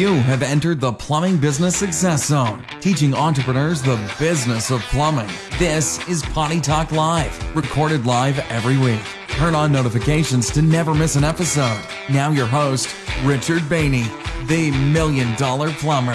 You have entered the Plumbing Business Success Zone, teaching entrepreneurs the business of plumbing. This is Potty Talk Live, recorded live every week. Turn on notifications to never miss an episode. Now, your host, Richard Bainey, the Million Dollar Plumber.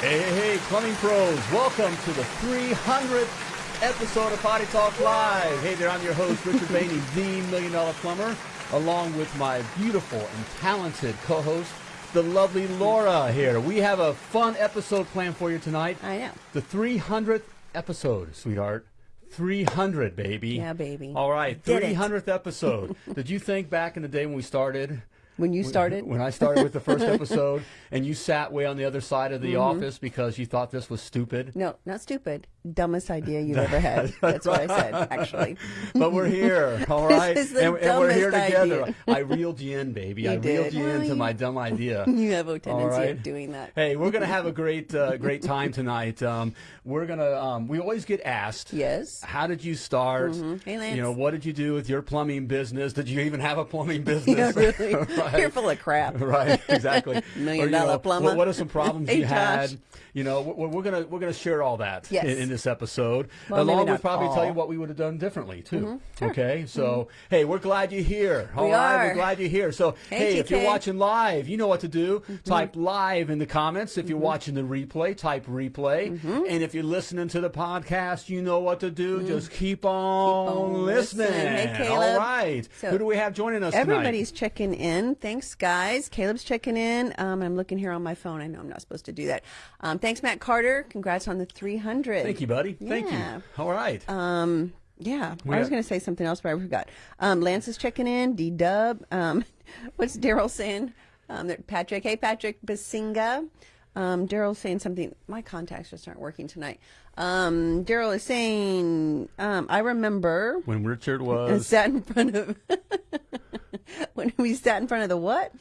Hey, hey, hey, plumbing pros, welcome to the 300th episode of Potty Talk Live. Hey there, I'm your host, Richard Bainey, the Million Dollar Plumber, along with my beautiful and talented co-host, the lovely Laura here. We have a fun episode planned for you tonight. I know. The 300th episode, sweetheart. 300, baby. Yeah, baby. All right, Did it. 300th episode. Did you think back in the day when we started When you started, when I started with the first episode, and you sat way on the other side of the Mm-hmm. office because you thought this was stupid. no, not stupid, dumbest idea you've ever had. That's what I said, actually. But we're here, all right? This is the and, and we're here together. idea. I reeled you in, baby. I reeled you Well, into you- my dumb idea. You have a tendency right. of doing that. Hey, we're gonna have a great, uh, great time tonight. Um, we're gonna. Um, we always get asked. Yes. How did you start? Hey, Lance. You know, what did you do with your plumbing business? Did you even have a plumbing business? Yeah, really. Right. You're full of crap. right exactly Million Or, dollar know, plumber. What, what are some problems Hey, you had you know we're, we're gonna we're gonna share all that Yes. in, in this episode Well, along with probably tell all. Mm-hmm. you what we would have done differently too okay so hey we're glad you're here All We right, are. we're glad you're here so Hey, hey if you're watching live you know what to do Mm-hmm. type live in the comments if you're watching the replay type replay Mm-hmm. and if you're listening to the podcast you know what to do just keep on, Mm. on listening, listening. Hey, Caleb. right So, who do we have joining us tonight Everybody's checking in. Thanks, guys. Caleb's checking in. Um, I'm looking here on my phone. I know I'm not supposed to do that. Um, thanks, Matt Carter. Congrats on the 300. thank you buddy thank Yeah. you all right Um, yeah, We I was going to say something else, but I forgot. Um, Lance is checking in. D Dub. Um, what's Daryl saying? Um, Patrick. Hey, Patrick Basinga. Um, Daryl's saying something. My contacts just aren't working tonight. Um, Daryl is saying, um, I remember when Richard was sat in front of when we sat in front of the what?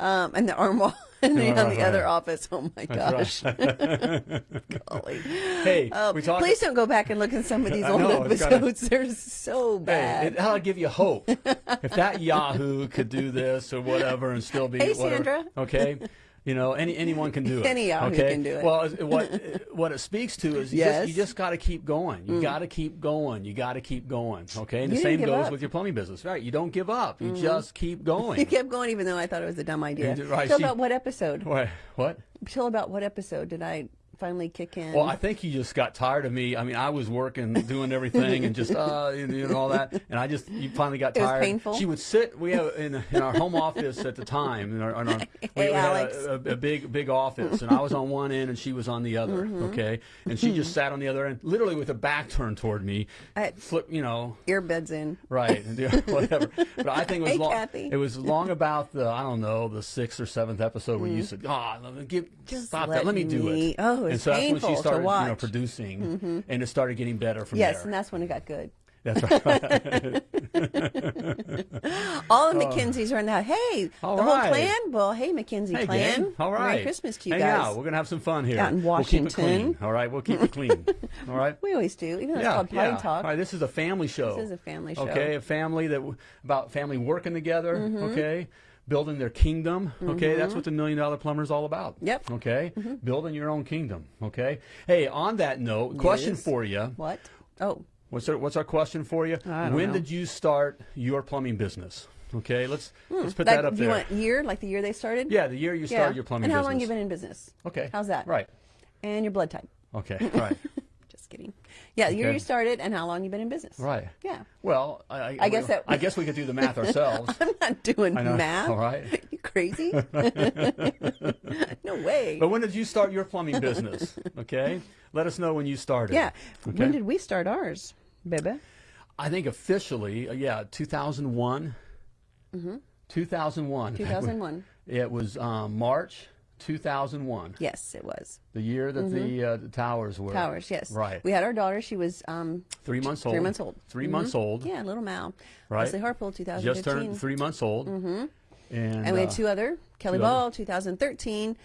Um, and the arm and the, on the other office. Oh my gosh! Golly. Hey, Oh, we talked. please don't go back and look at some of these old know, it's gotta- episodes. They're so Hey, bad. it, that'll give you hope. if that Yahoo could do this or whatever and still be Hey, whatever, Sandra. okay, you know, any anyone can do it. Any okay? can do it. Well, what what it speaks to is you Yes. Mm. just, you just got to keep going. You got to keep going. You got to keep going. Okay, and the same goes up. With your plumbing business, right? You don't give up. You just keep going. you kept going even though I thought it was a dumb idea. Right, Till she- about what episode? what? What? Till about what episode did I finally kick in? Well, I think you just got tired of me. I mean, I was working, doing everything, and just uh, you know, all that. And I just, you finally got It was tired. painful? She would sit. We have in, in our home office at the time. In our, in our, we, Hey, we had a, a, a big, big office, and I was on one end, and she was on the other. Mm-hmm. Okay, and she just sat on the other end, literally with her back turned toward me. I- flip, you know, Earbuds in. right, and do whatever. But I think it was Hey, long. Kathy. It was long about the I don't know the sixth or seventh episode where you said, "Ah, give Mm. Just stop let that. Let me do it." Oh, and it's so that's when painful she to started, you know, watch. Mm-hmm. producing, and it started getting better from Yes, there. and that's when it got good. That's right. All the McKinseys are in the house. Hey, Oh. All the right. whole clan. Well, hey, Mackenzie hey, clan. gang. All right. Merry Christmas to you Hang guys. out. We're gonna have some fun here. Out in We'll keep it Washington. clean. All right. We'll keep it clean. All right. We always do, even though it's called Potty yeah. Talk. All right, this is a family show. This is a family show. Okay, a family that about family working together. Mm-hmm. Okay, building their kingdom. Okay, that's what the Million Dollar Plumber is all about. Yep. Mm-hmm. Okay, building your own kingdom. Okay. Hey, on that note, question Yes. for you. What? Oh, What's our, what's our question for you? When know. did you start your plumbing business? Okay, let's let's put like, that up do you want year, like the year they started? yeah, the year you started your plumbing And how business. long you been in business? Okay. How's that? Right. And your blood type? Okay. Right. Just kidding. Yeah, year Okay. you started and how long you been in business? right. Yeah. Well, I, I, I guess that- I guess we could do the math ourselves. I'm not doing I know. math. All right. You crazy? no way. But when did you start your plumbing business? Okay, let us know when you started. yeah. Okay. When did we start ours, baby? I think officially, uh, yeah, 2001. Mm-hmm. 2001. 2001. It was um, March 2001. yes, it was. The year that the, uh, the towers were. Mm-hmm. Towers, yes. Right. We had our daughter. She was um, Three months old. three months old. 3 Mhm. months old. Yeah, little Mal. Right. Leslie Harpole, 2015. Just turned three months old. Mm-hmm. And, and we had uh, two other Kelly two Ball, 2013.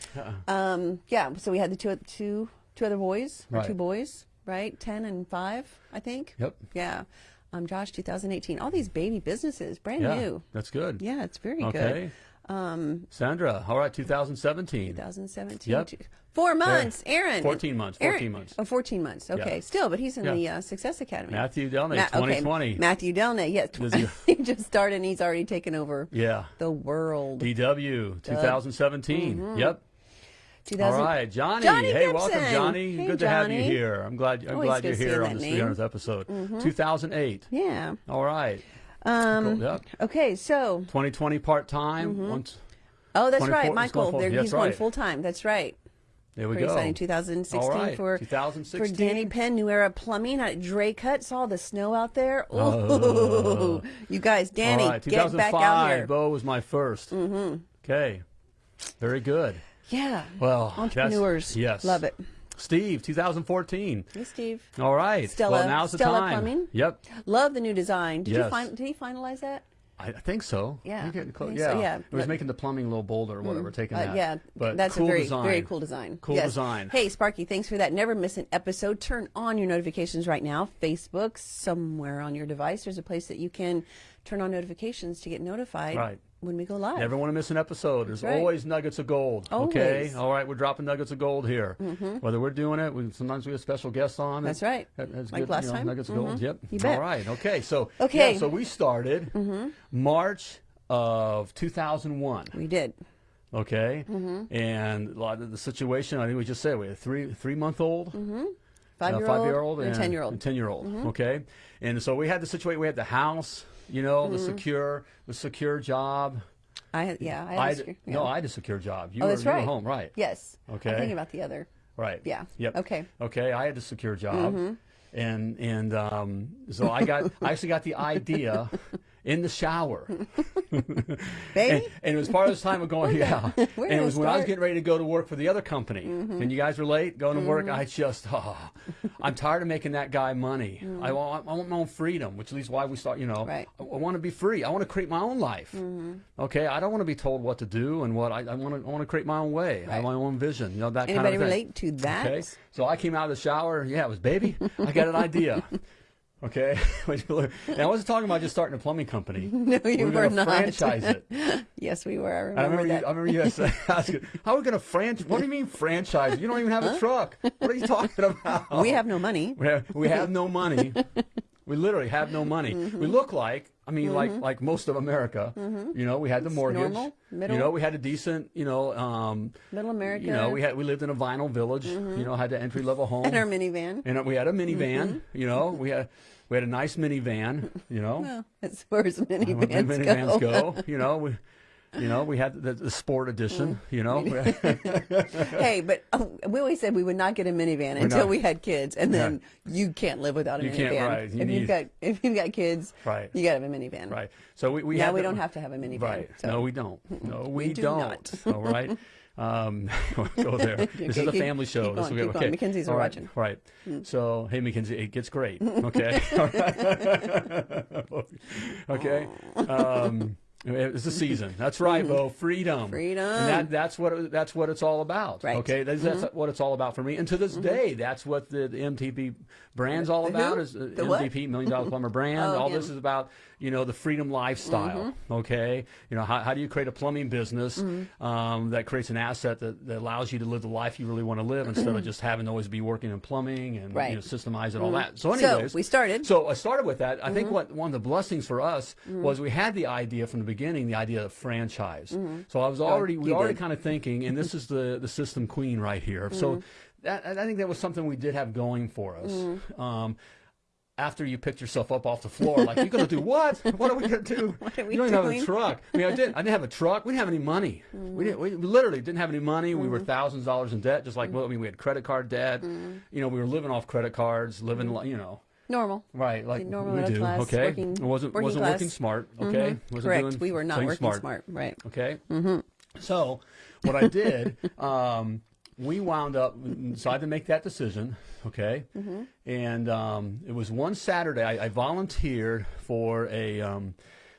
Um, yeah, so we had the two two two other boys, or Right. two boys, right? 10 and 5, I think. Yep. Yeah. Um, Josh, 2018. All these baby businesses, brand Yeah, new. that's good. Yeah, it's very good. Okay. Um, Sandra, all right, 2017. 2017. Yep. Two- Four months, Aaron. 14 months, Aaron- 14 months. Oh, 14 months. Okay, Yeah. still, but he's in Yeah. the uh, Success Academy. Matthew Delnay, Ma- okay, 2020. Matthew Delnay, yes. Does he- just started and he's already taken over Yeah. the world. DW, 2017. Yep. 2000 All right, Johnny. Johnny hey, welcome, Johnny. Hey, Good to have you here. I'm glad. I'm Always glad you're here on this name. Mm-hmm. 300th episode. 2008. Yeah. All right. Um, Cool. Okay, so 2020 part time. Mm-hmm. Once. oh, that's right, Michael. going there- that's he's going full time. That's right. There we Pretty go. exciting. 2016 All right. for 2016. for Danny Penn, New Era Plumbing at Drake Hut. Saw the snow out there. Ooh, Oh. you guys, Danny, right. get 2005. back out here. Bo was my 1st Mm-hmm. Okay. Very good. Yeah. Well, entrepreneurs. yes. love it. Steve, 2014. Hey, Steve. All right. Stella- Well, now's the Stella time. Plumbing? Yep. Love the new design. Did you Yes. find? Did he finalize that? I, I think so. Yeah, We're getting close. Yeah. so, yeah. It was But- making the plumbing a little bolder or whatever, taking Uh, that. yeah, But that's cool a very design. very cool design. Cool Yes. design. Hey, Sparky, thanks for that. Never miss an episode. Turn on your notifications right now. Facebook, somewhere on your device, there's a place that you can turn on notifications to get notified Right. When we go live. Never want to miss an episode. There's right. always nuggets of gold. Okay. All right. We're dropping nuggets of gold here. Whether we're doing it, we, sometimes we have special guests on. That's right. That- that's Like good, last you know, time. Nuggets of gold. Mhm. Yep. You bet. All right. Okay. So Okay. Mm-hmm. Yeah, so we started March of 2001. we did. Okay. Mm-hmm. And a lot of the situation, I think we just said we had a three three month old. Five year a old, five-year-old and a ten year old. ten year old. Okay, and so we had the situation. We had the house, you know, Mm-hmm. the secure, the secure job. I yeah, I had I a had- secure- no. I had a secure job. You Oh, were that's you were right. home, right? Yes. Okay. I'm thinking about the other. Right. Yeah. Yep. Okay. Okay. I had a secure job, and and um, so I got I actually got the idea in the shower. Baby? And, and it was part of this time of going, yeah. and it was when I was getting ready to go to work for the other company. Mm-hmm. And you guys were late Going to work, I just, oh, I'm tired of making that guy money. I, want, I want my own freedom, which is why we start, you know, Mm. Right. I, I want to be free. I want to create my own life. Mm-hmm. Okay? I don't want to be told what to do and what I, I want to I want to create my own way. I have my own vision, you know, that kind Anybody of thing. relate to that? Okay? So I came out of the shower. Yeah, it was baby. I got an idea. Okay, and I wasn't talking about just starting a plumbing company. No, you we were were not. franchise it. Yes, we were. I I remember, remember, that. you, I remember you guys asking, "How are we going to franchise? What do you mean franchise? You don't even have a truck. What are you talking about?" we have no money. we have, we have no money. we literally have no money. Mm-hmm. We look like, I mean, like like most of America. You know, we had the mortgage. normal, middle. You know, we had a decent, you know, um, Middle America. you know, we had we lived in a vinyl village. You know, had the entry level home. and our minivan. And we had a minivan. Mm-hmm. You know, we had we had a nice minivan. You know, Well, as far as minivans, minivans go. go. You know, we. You know, we had the, the sport edition. Mm. You know, hey, but uh, we always said we would not get a minivan until not. we had kids, and then you can't live without a You minivan. can't, right. You if need- you've got if you've got kids, Right. you got to have a minivan. right. So we we Now we the- don't have to have a minivan. Right. So. No, we don't. No, we, do don't. All right. Um, go there. This is Okay, a keep- family show. keep This will keep get- going. okay. Are All right, watching. Right. So, hey, Mackenzie, it gets great. Okay. okay. Um, it's a season. That's right, Bo. Freedom. Freedom. And that, that's what it, that's what it's all about. Right. Okay. That's, that's what it's all about for me. And to this day, that's what the, the MDP brand's all about. Is uh, The what? Million Dollar Plumber brand. Oh, all him. this is about you know the freedom lifestyle. Mm-hmm. Okay. You know how, how do you create a plumbing business mm-hmm. um, that creates an asset that, that allows you to live the life you really want to live instead of mm-hmm. just having to always be working in plumbing and Right. you know, systemize and all that. So, So, anyways, we started. So I started with that. I think what one of the blessings for us was we had the idea from the beginning, the idea of franchise. So I was oh, already we were already kind of thinking, and this is the the system queen right here. So that, I think that was something we did have going for us. Mm-hmm. Um, after you picked yourself up off the floor, like you're gonna do what? What are we gonna do? What are we you don't even have a truck. I mean, I did. I didn't have a truck. We didn't have any money. Mm-hmm. We didn't. We literally didn't have any money. We were mm-hmm. thousands of dollars in debt. Just like well, I mean, we had credit card debt. You know, we were living off credit cards, living. li You know, Normal. right? Like normal we do. class, okay, working- I wasn't working wasn't class. working smart. Okay, wasn't Correct. doing we were not working smart. Right. Okay. Mm-hmm. So, what I did, um, we wound up decided to make that decision. Okay, Mm-hmm. and um, it was one Saturday. I, I volunteered for a um,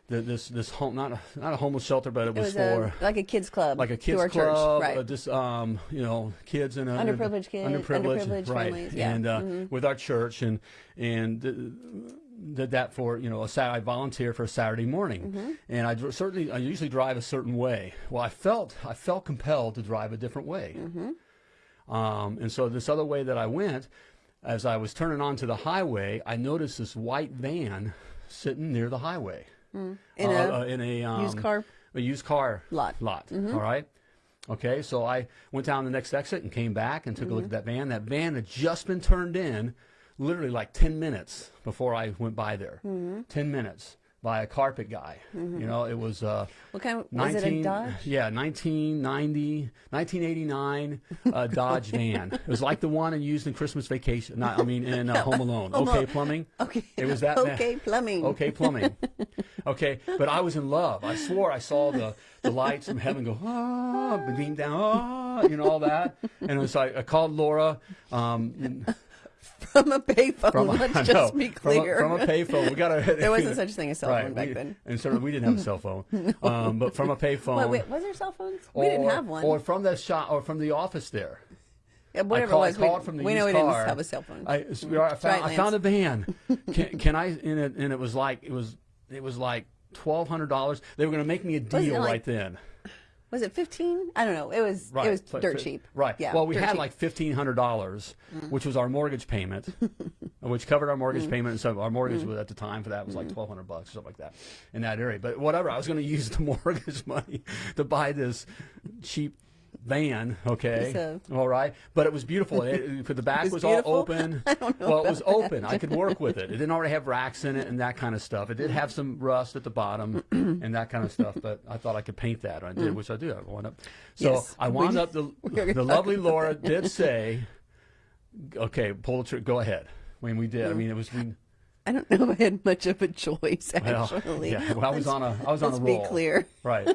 the, this this home not a, not a homeless shelter, but it It was, was for. a, like a kids club. like a kids club, church. Right. uh, just um, you know, kids and Underprivileged kids, underprivileged right? families, yeah. And uh, with our church, and and uh, did that for you know a Saturday. I volunteered for a Saturday morning, and I certainly I usually drive a certain way. Well, I felt I felt compelled to drive a different way, um, and so this other way that I went, as I was turning onto the highway, I noticed this white van sitting near the highway In uh, a uh, in a um, used car a used car Lot. Lot. all right. Okay, so I went down the next exit and came back and took a look at that van. That van had just been turned in, literally like ten minutes before I went by there. Ten minutes by a carpet guy. You know, it was uh, What kind of- was it a Dodge? Yeah, 1990, 1989 uh, Dodge van. It was like the one and used in Christmas Vacation. Not, I mean, in uh, Home Alone. Okay, plumbing. Okay. It was that. Okay, plumbing. Okay, plumbing. Okay, but I was in love. I swore I saw the, the lights from heaven go ah, beam down, ah, you know all that. And so I, I called Laura. Um, from a payphone. from Let's I just know, be from a- clear. From a, payphone. We got a. There wasn't such a thing as a cell phone back we- then. and certainly we didn't have a cell phone. Um, but from a payphone. Wait, wait, was there cell phones? we didn't have one. Or from the shop, or from the office there. Yeah, whatever call- it was, we, from the we know we didn't have a cell phone. I, sweetheart, I found, Right, I found a van. Can, can I? And it, and it was like it was it was like twelve hundred dollars. They were going to make me a deal like- right then. Was it fifteen? I don't know. It was Right, it was dirt cheap. Right. Yeah. well, we had cheap. Mm. like fifteen hundred dollars, which was our mortgage payment, which covered our Mm. mortgage payment. So our mortgage was at the time for that was like twelve hundred bucks or something like that in that area. But whatever, I was going to use the mortgage money to buy this cheap van. Okay. So- all right. But it was beautiful. It, the back was was, all open. I don't know well, it was open. I could work with it. It didn't already have racks in it and that kind of stuff. It did have some rust at the bottom and that kind of stuff. But I thought I could paint that. and I did, which I do. I wound up. So Mm. Yes, I we- wound up. The, the lovely Laura did say, "Okay, pull the trigger. Go ahead." When we did, I mean, it was. We, I don't know if I had much of a choice well, actually. yeah, well, I was on a. I was on Let's a be roll. clear. Right.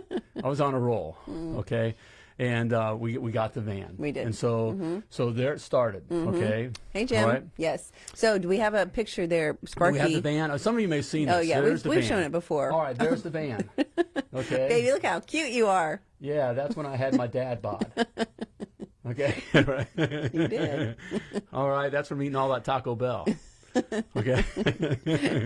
I was on a roll. Okay. And uh, we we got the van. We did. And so so there it started. Okay. Hey Jim. Right. Yes. So do we have a picture there, Sparky? We have the van. Uh, Some of you may have seen this. Oh, yeah, There's we've- we've shown it before. All right, there's the van. Okay. Baby, look how cute you are. Yeah, that's when I had my dad bod. Okay. You did. all right, that's from eating all that Taco Bell. Okay.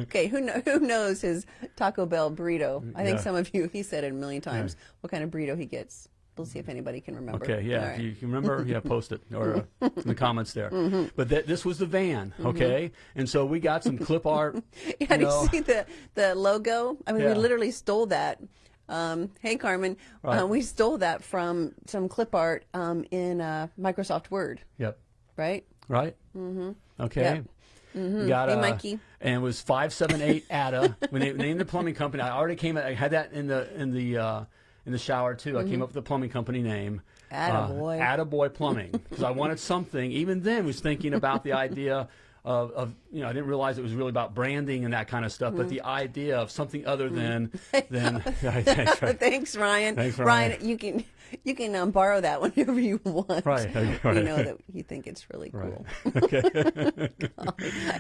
Okay, who know, who knows his Taco Bell burrito? I think Yeah. some of you, he said it a million times, what kind of burrito he gets. We'll see if anybody can remember. Okay, yeah. All If you can remember, yeah, post it or uh, in the comments there. Mm-hmm. But th- this was the van, okay? And so we got some clip art. Yeah, you do you see the, the logo? I mean, Yeah. we literally stole that. Um, hey, Carmen, Right. uh, we stole that from some clip art um, in uh, Microsoft Word, Yep. right? Right? Mm-hmm. Okay. Yep. Got Hey, uh, Mikey. And it was five seven eight Ada. when they named the plumbing company, I already came. I had that in the in the uh, in the shower too. I came up with the plumbing company name. Attaboy. Uh, Attaboy Plumbing, because I wanted something. Even then, was thinking about the idea of, of you know I didn't realize it was really about branding and that kind of stuff, but the idea of something other than than. That's right. Thanks, Ryan. Thanks, Ryan. Ryan. you can you can um, borrow that whenever you want. Right, okay, right. You know that you think it's really cool. Okay.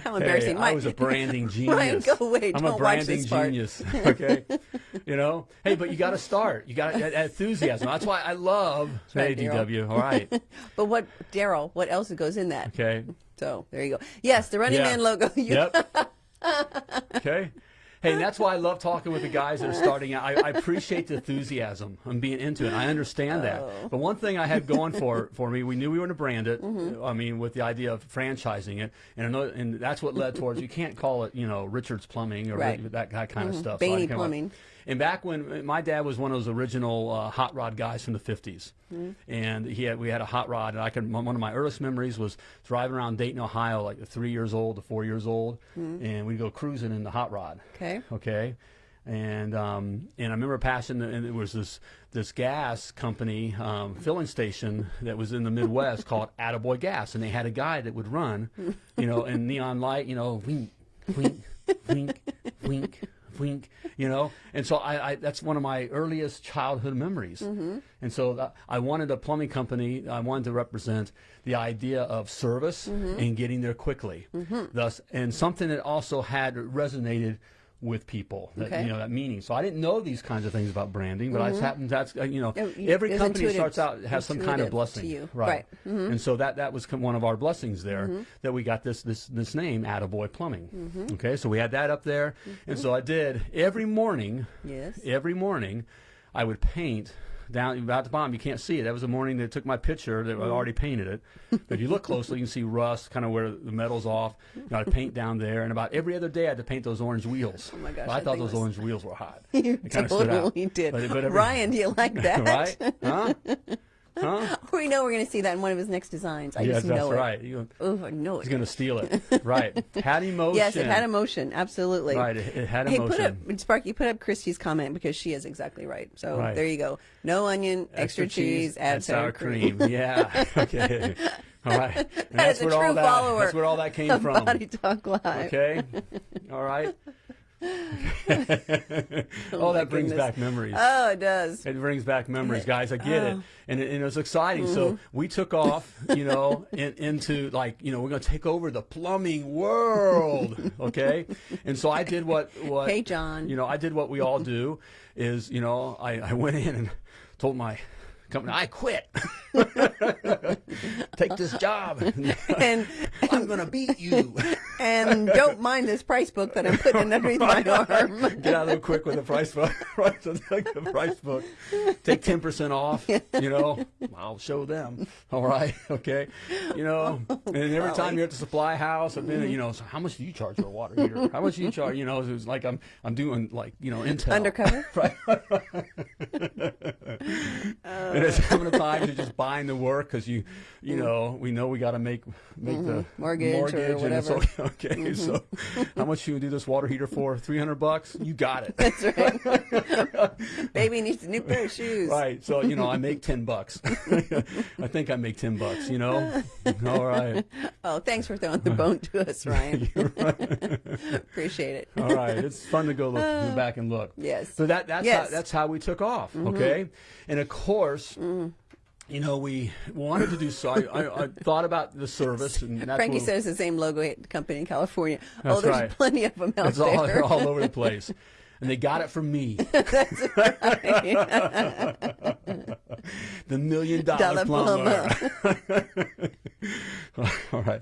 How embarrassing! Hey, My- I was a branding genius. Ryan, go away. I'm Don't a watch branding genius. Okay. you know. Hey, but you got to start. You got that enthusiasm. That's why I love right, hey, DW. All right. But what, Daryl? What else goes in that? Okay. So there you go. Yes, the Running Yeah. Man logo. Yep. okay. Hey, and that's why I love talking with the guys that are starting out. I, I appreciate the enthusiasm and being into it. I understand that. Oh. But one thing I had going for for me, we knew we were going to brand it. Mm-hmm. I mean, with the idea of franchising it, and another, and that's what led towards. You can't call it, you know, Richards Plumbing or Right. Mm-hmm. that, that kind of stuff. I Bainey up- Plumbing. And back when my dad was one of those original uh, hot rod guys from the 50s, Mm-hmm. and he had we had a hot rod, and I can one of my earliest memories was driving around Dayton, Ohio, like three years old to four years old, and we'd go cruising in the hot rod. Okay. Okay. And um, and I remember passing, the, and it was this this gas company um, filling station that was in the Midwest called Attaboy Gas, and they had a guy that would run, you know, in neon light, you know, wink, wink, wink, wink, wink, you know. And so I, I that's one of my earliest childhood memories. Mm-hmm. And so I wanted a plumbing company. I wanted to represent the idea of service mm-hmm. and getting there quickly. Mm-hmm. Thus, and something that also had resonated with people. That, Okay. You know that meaning. So I didn't know these kinds of things about branding, but I just happened. That's uh, you know you- every company starts out has some kind of blessing, to you. right? Right. Mm-hmm. And so that that was one of our blessings there that we got this this this name, Attaboy Plumbing. Mm-hmm. Okay, so we had that up there, and so I did every morning. Yes. Every morning, I would paint down about the bottom. You can't see it. That was the morning they took my picture. That I mm. already painted it. But if you look closely, you can see rust, kind of where the metal's off. You know, I'd paint down there, and about every other day, I had to paint those orange wheels. Oh my gosh, I that thought those orange wheels were hot. You It kinda stood out. totally did. But- but every- Ryan, do you like that? right? Huh? Huh? we know we're going to see that in one of his next designs. I yes, just that's know it. right. You, Oh, I know he's going to steal it. Right. Had emotion. Yes, it had emotion. Absolutely. Right. It, it had Hey, emotion. put up Sparky. Put up Christy's comment because she is exactly right. So Right. there you go. No onion, extra, cheese, add sour, cream. yeah. Okay. All right. And That that's is a where all true that. follower That's where all that came from. Potty Talk Live. Okay. All right. oh, that brings goodness. back memories. Oh, it does. It brings back memories, guys. I get it, Oh. and it, and it was exciting. So Mm-hmm. we took off, you know, in, into like, you know, we're going to take over the plumbing world, okay? And so I did what what Hey, John. you know, I did what we all do, is you know, I, I went in and told my company I quit. Take this job. And I'm going to beat you. and don't mind this price book that I'm putting underneath my arm. Get out of there quick with the price book. take the price book. Take ten percent off. You know, I'll show them. All right, okay. You know, oh, and every time you're at the supply house, I've been, you know, so how much do you charge for a water heater? How much do you charge? You know, it was like I'm I'm doing like you know intel Undercover? right. and oh, it's how many times you're just buying the work because you you know we know we got to make make the Mm-hmm. Mortgage or and it's whatever. Mm-hmm. okay. So how much you do this water heater for? Three hundred bucks. You got it. That's right. Baby needs a new pair of shoes. Right. So, you know, I make 10 bucks. I think I make 10 bucks, you know? All right. Oh, thanks for throwing the bone to us, Ryan. Appreciate it. All right. It's fun to go look go back and look. Yes. So that that's Yes. Mm-hmm. how that's how we took off, okay? And of course, Mm-hmm. you know, we wanted to do so. I, I, I thought about the service, and that's Frankie says the same logo company in California. oh, there's right. plenty of them out it's there. they're all over the place. And they got it from me. the million dollar, Dollar plumber. all right.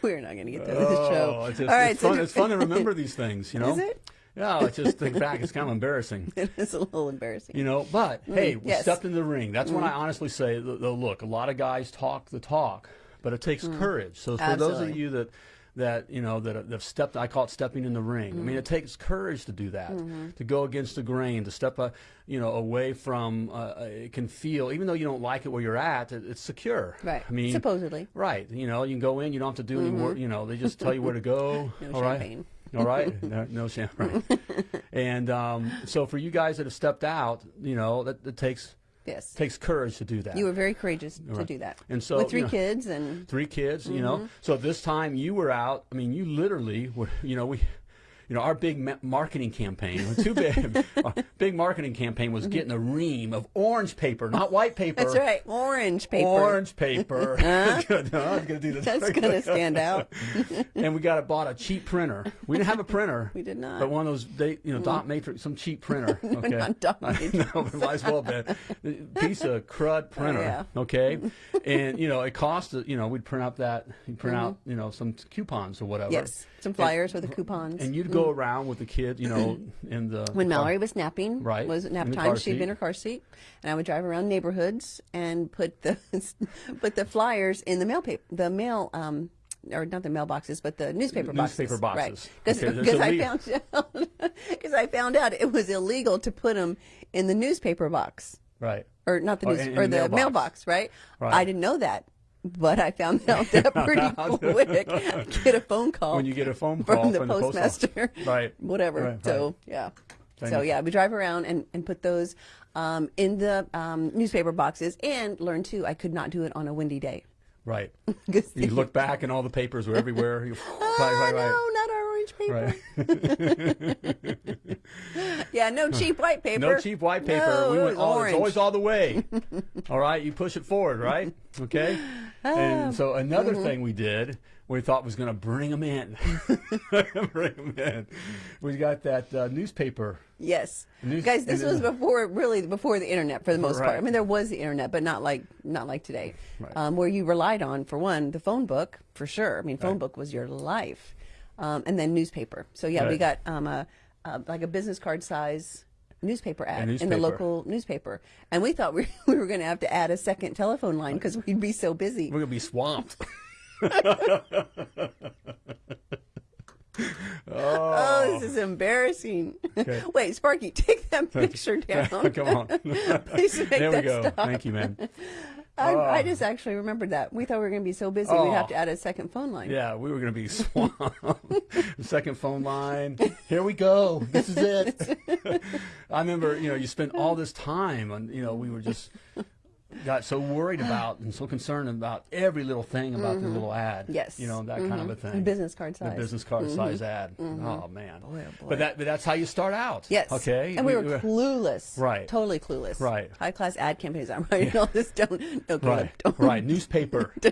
We're not going to get to the oh, show. Oh, it's, just, All right, it's, so fun, it's fun to remember these things, you know? Is it? Yeah, I just think back. It's kind of embarrassing. It is a little embarrassing. You know, but hey, we Mm, yes. Mm-hmm. stepped in the ring. That's when I honestly say, th- though, look, a lot of guys talk the talk, but it takes courage. So for those of Mm. You that that you know that have stepped, I call it stepping in the ring. I Mm. mean, it takes courage to do that, Mm-hmm. to go against the grain, to step, uh, you know, away from. Uh, uh, it can feel, even though you don't like it where you're at, it, it's secure. Right. I mean, Supposedly. Right. You know, you can go in. You don't have to do any work. You know, they just tell you where to go. No all right? All right. No, no. Right. and um, so for you guys that have stepped out, you know, that, that takes Yes. takes courage to do that. You were very courageous to do that. And so, with three you know- kids and three kids, you Mm-hmm. know. So this time you were out. I mean, you literally were. You know, we. You know, our big ma- marketing campaign, too big, our big marketing campaign was getting a ream of orange paper, not white paper. Mm-hmm. that's right, orange paper. Orange paper. No, I was going to do this. That's going to stand out. and we got a, bought a cheap printer. We didn't have a printer. We did not. But one of those, they, you know, dot matrix, some cheap printer. Okay. not dot I know, it might as well have been. Piece of crud printer. Oh, yeah. Okay. and you know, it cost. You know, we'd print out that, you'd print out, you know, some coupons or whatever. Mm-hmm. Yes, some flyers with the coupons. And you'd go around with the kid, you know, in the when Mallory was napping, Right, was nap time. She'd be in her car seat, and I would drive around neighborhoods and put the put the flyers in the mail paper, the mail, um, or not the mailboxes, but the newspaper boxes. Newspaper boxes. Right? Okay, Because I found out because I found out it was illegal to put them in the newspaper box right. or not the Oh, news in- in or the the mailbox. mailbox, right? Right. I didn't know that. But I found out that pretty quick. Get a phone call When you get a phone call from the from the post postmaster, Right. Whatever. Right, so right. yeah. Thank so you. yeah, we drive around and, and put those um, in the um, newspaper boxes, and learn too. I could not do it on a windy day. Right. You look back and all the papers were everywhere. You, oh, right, right, right. no, not our paper. Right. Yeah, no cheap white paper. No cheap white paper. No, we went all, orange. it's always all the way. all right, you push it forward, right? Okay. Ah. And so another Mm-hmm. thing we did we thought was going to bring them in. bring them in. We got that uh, newspaper. Yes, News- guys, this was before really before the internet for the most part. I mean, there was the internet, but not like not like today, Right. um, where you relied on for one the phone book for sure. I mean, phone Right. book was your life, um, and then newspaper. So yeah, we got um, a, a like a business card size newspaper ad in the local newspaper, and we thought we, we were going to have to add a second telephone line because we'd be so busy. We're going to be swamped. Oh, this is embarrassing. Okay. Wait, Sparky, take that picture down. Come on. Please make there we that go. stop. Thank you, man. I, I oh. just actually remembered that. We thought we were going to be so busy we'd have Oh. to add a second phone line. Yeah, we were going to be swamped. second phone line. Here we go. This is it. I remember, you know, you spent all this time and, you know, we were just got so worried about and so concerned about every little thing about the little ad. Mm-hmm. Yes. You know, that kind of a thing. Business card size. The business card size ad. Oh man. Boy, oh, boy. But that but that's how you start out. Yes. Okay. And we, were clueless. Right. Totally clueless. Right. High class ad campaigns. I'm writing all this down. No, Right. don't. Right. Newspaper.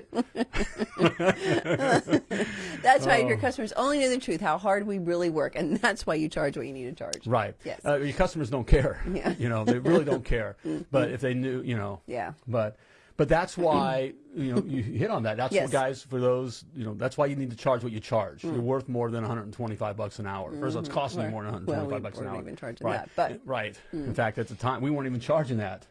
That's right. Your Oh. customers only know the truth, how hard we really work, and that's why you charge what you need to charge. Right. Yes. Uh, your customers don't care. Yeah. You know, they really don't care. But if they knew, you know. Yeah. But but that's why you know you hit on that. That's Yes. what guys for those you know that's why you need to charge what you charge. Mm. You're worth more than 125 bucks an hour. First, it's costing you Well, more than well, 125 we bucks an weren't hour. even charging right. that, but- Mm. right. In fact, at the time we weren't even charging that.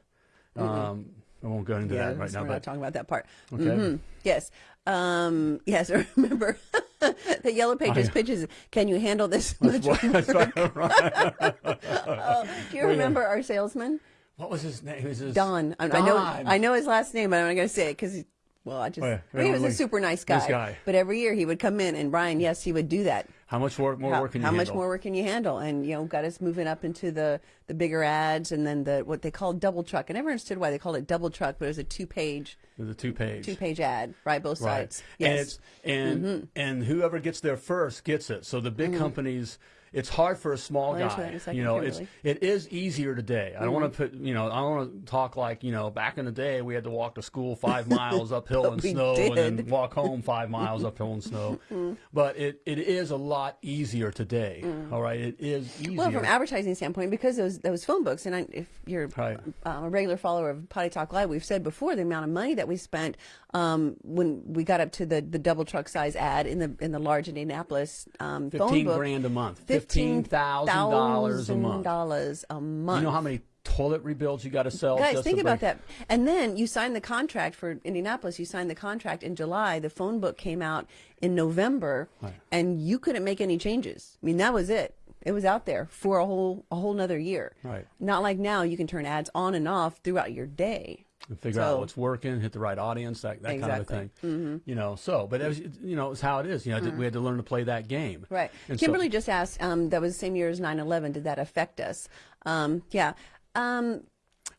Um, I won't go into Yeah, that right now. we're But not talking about that part. Okay. Mhm. Yes. Um, yes, I remember the Yellow Pages I- pitches. Can you handle this much? right. right. Oh, do you remember our salesman? What was his name? It was his Don. I, I know. I know his last name, but I'm not going to say it because, well, I just. Oh. I mean, he was a super nice guy, guy. But every year he would come in, and Brian, yes, he would do that. How much work, more how work can you how much handle? more work can you handle? And you know, got us moving up into the the bigger ads, and then the what they called double truck. I never understood why they called it double truck, but it was a two page The two page. two page ad, right? Both Right. sides. And Yes. it's and Mm-hmm. and whoever gets there first gets it. So the big companies it's hard for a small I'll guy. a you know, it's Kimberly. it is easier today. I don't want Mm-hmm. to put you know, I don't want to talk like, you know, back in the day we had to walk to school 5 miles uphill in snow and then. Mm-hmm. walk home 5 miles uphill in snow. But it, it is a lot easier today. All right? It is easier. Mm. Well, from advertising standpoint, because those those phone books, and I, if you're Right. um, a regular follower of Potty Talk Live, we've said before the amount of money that we spent um, when we got up to the, the double truck size ad in the in the large Indianapolis um, phone 15 book. grand a month. Fifteen $15,000 a month. dollars a month. You know how many toilet rebuilds you got to sell Guys, think about that. And then you signed the contract for Indianapolis. You signed the contract in July. The phone book came out in November, and you couldn't make any changes. I mean, that was it. It was out there for a whole a whole nother year. Right. Not like now you can turn ads on and off throughout your day. And figure So- out what's working, hit the right audience, that, that kind of a Exactly. Mm-hmm. thing. You know, so, but it was, you know, it's how it is. You know, we had to learn to play that game. Right. And so- Kimberly just asked. Um, that was the same year as 9/11. Did that affect us? Um, yeah. Um,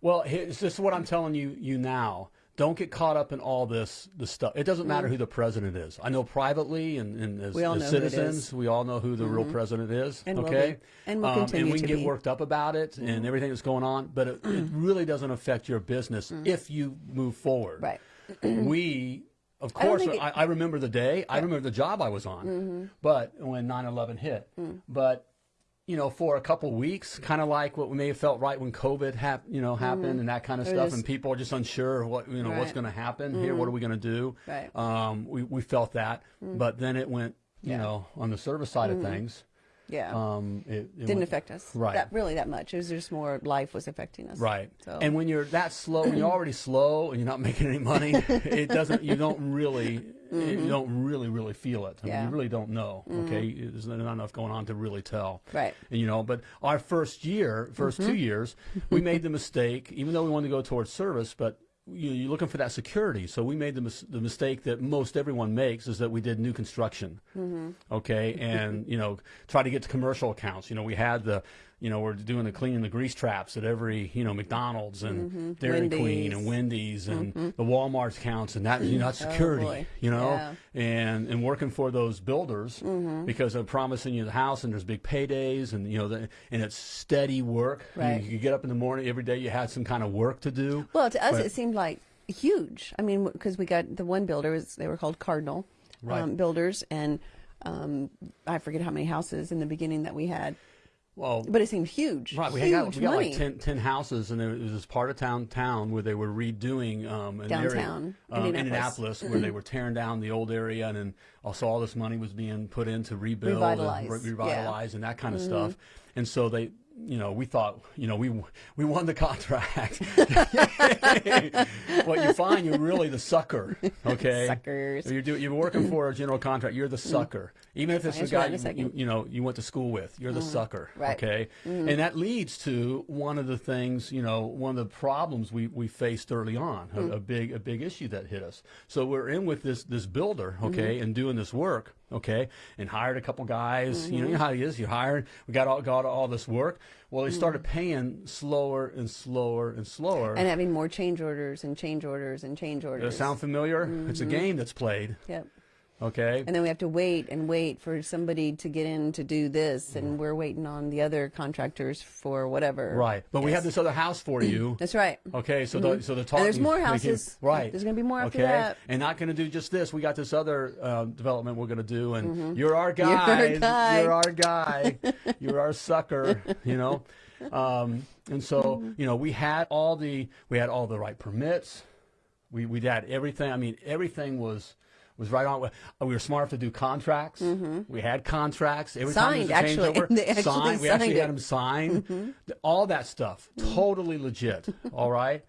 well, this is what I'm telling you, you now. Don't get caught up in all this, this stuff. It doesn't matter who the president is. I know privately and, and as, Mm. We all as know who it citizens. Mm-hmm. we all know who the real president is. And will okay. be. And will um, continue and we can get be. Mm-hmm. worked up about it and everything that's going on, but it, it really doesn't affect your business if you move forward. Right. we, of course, think it- I, I remember the day. I remember the job I was on, Mm-hmm. but when 9/11 hit, Mm. but you know, for a couple weeks, kind of like what we may have felt right when COVID hap- you know, happened and that kind of Or stuff, just- and people are just unsure what you know what's Mm-hmm. Right. Mm-hmm. going to happen here. What are we going to do? Right. Um, we we felt that, but then it went, you Yeah. know, on the service side of things. Yeah. Um, it, it Didn't went- affect us. Right. That really that much. It was just more life was affecting us. Right. So. And when you're that slow, when you're already slow and you're not making any money, it doesn't. You don't really. You don't really, really feel it. I Mm-hmm. Yeah. Mm-hmm. you really don't know. Okay, there's not enough going on to really tell. Right. And, you know, but our first year, 1st Mm-hmm. two years, we made the mistake, even though we wanted to go towards service, but you, you're looking for that security. So we made the, mis- the mistake that most everyone makes is that we did new construction. Mm-hmm. Okay, and you know, try to get to commercial accounts. You know, we had the, you know, we're doing the cleaning the grease traps at every, you know, McDonald's and Dairy Queen and Wendy's. Wendy's and the Walmart accounts and that, you know, that's security. boy. you know, Yeah. and and working for those builders because they're promising you the house and there's big paydays and you know the, and it's steady work. You- You, get up in the morning every day. You had some kind of work to do. Well, to us, But- it seemed like huge. I mean, because we got the one builder was they were called Cardinal. Right. um, builders, and um, I forget how many houses in the beginning that we had, Well, but it seemed huge. Right, we huge got, we got money. like 10, 10 houses, and it was this part of town town where they were redoing um, an area, Downtown, um, Indianapolis. Indianapolis, where they were tearing down the old area, and then also all this money was being put in to rebuild, Revitalize, and re- yeah. Mm-hmm. revitalize, and that kind of stuff. And so they, you know, we thought, you know, we we won the contract. what you find, you're really the sucker. Okay, Suckers. You're do, you're working for a general contract. You're the sucker, even if it's the guy you, you, you know you went to school with. You're the sucker. Right. Okay, and that leads to one of the things, you know, one of the problems we, we faced early on, a, a big a big issue that hit us. So we're in with this this builder, okay, and doing this work, okay, and hired a couple guys. You know, you mm-hmm. know how he is. You hired. We got all got all this work. Well, they started mm. paying slower and slower and slower. and having more change orders and change orders and change orders. Does it sound familiar? It's a mm-hmm. game that's played. Yep. Okay. And then we have to wait and wait for somebody to get in to do this, and we're waiting on the other contractors for whatever. Right. But we have this other house for you. That's right. Okay, so the so the talk. Mm-hmm. there's more we can- houses. right? There's gonna be more after okay? that. and not going to do just this. We got this other uh, development we're going to do, and you're our Mm-hmm. You're our guy. guy. You're our guy. you're our sucker. You know, um, and so Mm-hmm. you know we had all the we had all the right permits. We we had everything. I mean, everything was. Was right on. We were smart enough to do contracts. We had contracts. Every time there was a Mm-hmm. Signed, actually. They actually signed. We actually it. had them sign. Th- All that stuff, totally legit. All right,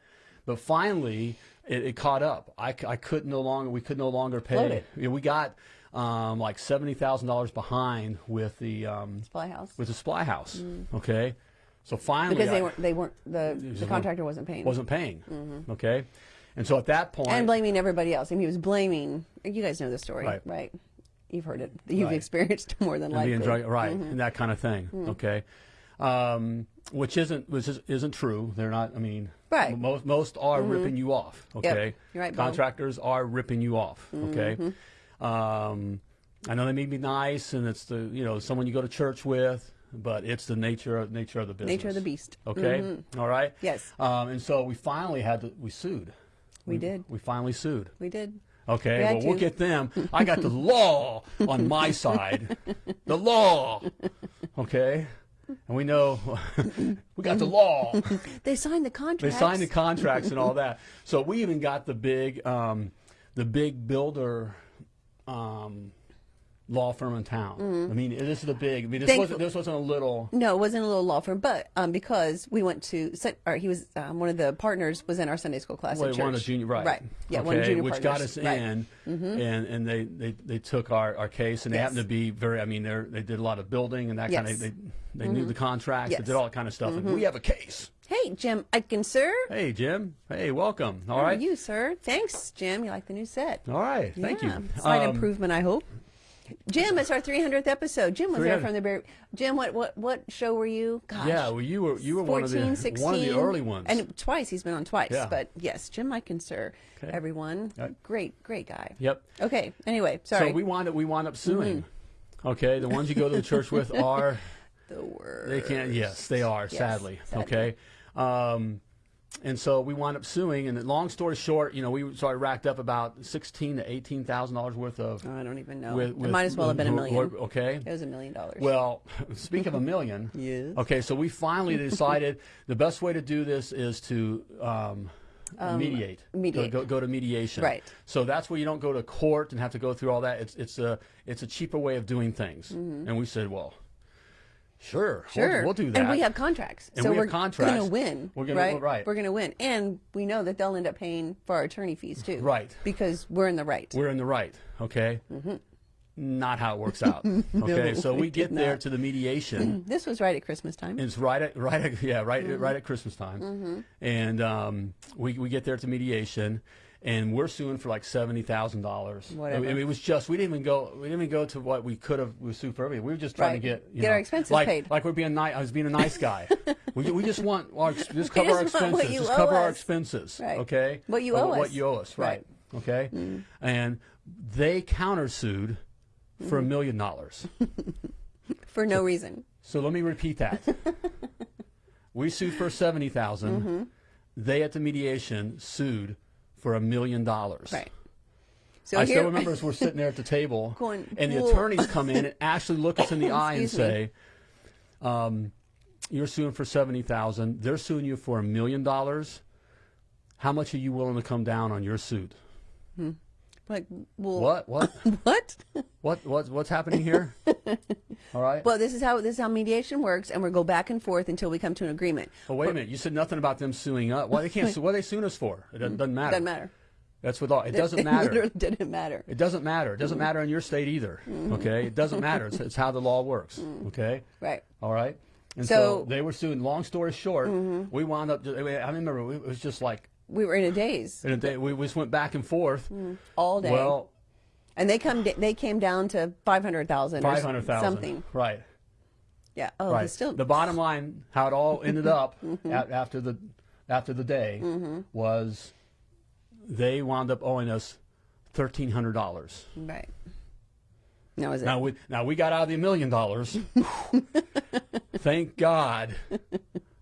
but finally it, it caught up. I, I could no longer. We could no longer pay. It. We got um, like seventy thousand dollars behind with the um, Supply house. with the supply house. Okay, so finally because they I weren't. They weren't. The, the contractor wasn't paying. wasn't paying. Okay, and so at that point, and blaming everybody else. And he was blaming. You guys know the story, Right. right? You've heard it. You've Right. experienced more than and likely. being drug, right, and that kind of thing. Okay, um, which isn't which is, isn't true. They're not. I mean, Right. Most most are ripping you off. Okay, You're right, contractors are ripping you off. Okay, um, I know they may be nice, and it's the you know someone you go to church with, but it's the nature of nature of the business. Nature of the beast. Okay, All right. Yes. Um, and so we finally had to. We sued. We did. We finally sued. We did. Okay, We well, we'll get them. I got the law on my side. The law. Okay? And we know we got the law. They signed the contracts. They signed the contracts and all that. So we even got the big um, the big builder um, law firm in town. I mean, this is a big I mean this Thank- wasn't this wasn't a little No, it wasn't a little law firm, but um, because we went to, or he was um, one of the partners was in our Sunday school class Well, at one of the junior, right? Right. Yeah, okay, one of the junior which got partners. us Right. Mm-hmm. in, and and they, they, they took our, our case, and they Yes. happened to be very. I mean, they they did a lot of building and that kind Yes. Mm-hmm. of. They they knew the contracts. Yes. Mm-hmm. They did all that kind of stuff. And we have a case. Hey, Jim Aitken, sir. Hey, Jim. Hey, welcome. All How are right. you, sir? Thanks, Jim. You like the new set? All right. Thank you. Slight Um, improvement, I hope. Jim, it's our 300th episode. Jim was there from the very. Jim, what what what show were you? Gosh. Yeah, well, you were you were 14, one of the 16, one of the early ones. And twice he's been on twice. Yeah. But yes, Jim Aitken, sir. Okay. Everyone, Right. great, great guy. yep. Okay. Anyway, sorry. So we wind up we wind up suing. Mm-hmm. Okay, the ones you go to the church with are the worst. They can't. Yes, they are. Yes, sadly. sadly. Okay. Um, and so we wound up suing. And long story short, you know, we so I racked up about sixteen to eighteen thousand dollars worth of. Oh, I don't even know. with, it might as well have been a with- million. Okay. It was a million dollars. Well, speak of a million. Yes. Okay, so we finally decided the best way to do this is to um, mediate. mediate. Go, go, go to mediation. Right. So that's where you don't go to court and have to go through all that. It's it's a it's a cheaper way of doing things. And we said, well, sure, we'll-. Sure. we'll, do that. And we have contracts. And so we contracts. going to win. We're gonna- right? right. We're going to win. And we know that they'll end up paying for our attorney fees too. Right. Because we're in the right. We're in the right. Okay. Not how it works out. Okay. so we we get there not. to the mediation. this was right at Christmas time. It's right at right at yeah right Mm-hmm. right at Christmas time, and um, we we get there to mediation, and we're suing for like seventy thousand dollars. Whatever. It, it was just we didn't even go we didn't even go to what we could have we sued for everything. We were just trying Right. to get you Get know, our expenses like, paid. Like we're being nice. I was being a nice guy. we, we just want our, just cover our what expenses. Just cover our expenses. Right. Okay. What you owe What us. you owe us. Right. Right. Okay. Mm. And they countersued for a million dollars. for no reason. So let me repeat that. we sued for seventy thousand. Mm -hmm. They at the mediation sued for a million dollars. Right. So I here- still remember as we're sitting there at the table, Going, and the attorneys come in and actually look us in the eye and say, um, "You're suing for seventy thousand. They're suing you for a million dollars. How much are you willing to come down on your suit?" Like, well, What? What? What? what? What? What's happening here? All right. well, this is how this is how mediation works, and we go back and forth until we come to an agreement. Well, wait a minute. You said nothing about them suing us. Why they can't sue? What are they suing us for? It doesn't, doesn't matter. Doesn't matter. That's with all. It doesn't It matter. literally didn't matter. It doesn't matter. It doesn't mm-hmm. matter in your state either. Mm-hmm. Okay. It doesn't matter. It's, it's how the law works. Mm-hmm. Okay. Right. All right. And so, So- they were suing. Long story short, we wound up. I remember it was just like We were in a daze in a day, we just went back and forth. all day, Well, and they come they came down to five hundred thousand, five hundred thousand. something. Right. Yeah. Oh, right. still the bottom line, how it all ended up Mm-hmm. after the after the day was they wound up owing us thirteen hundred dollars. right. That was it. Now we now we got out of the million dollars. Thank God.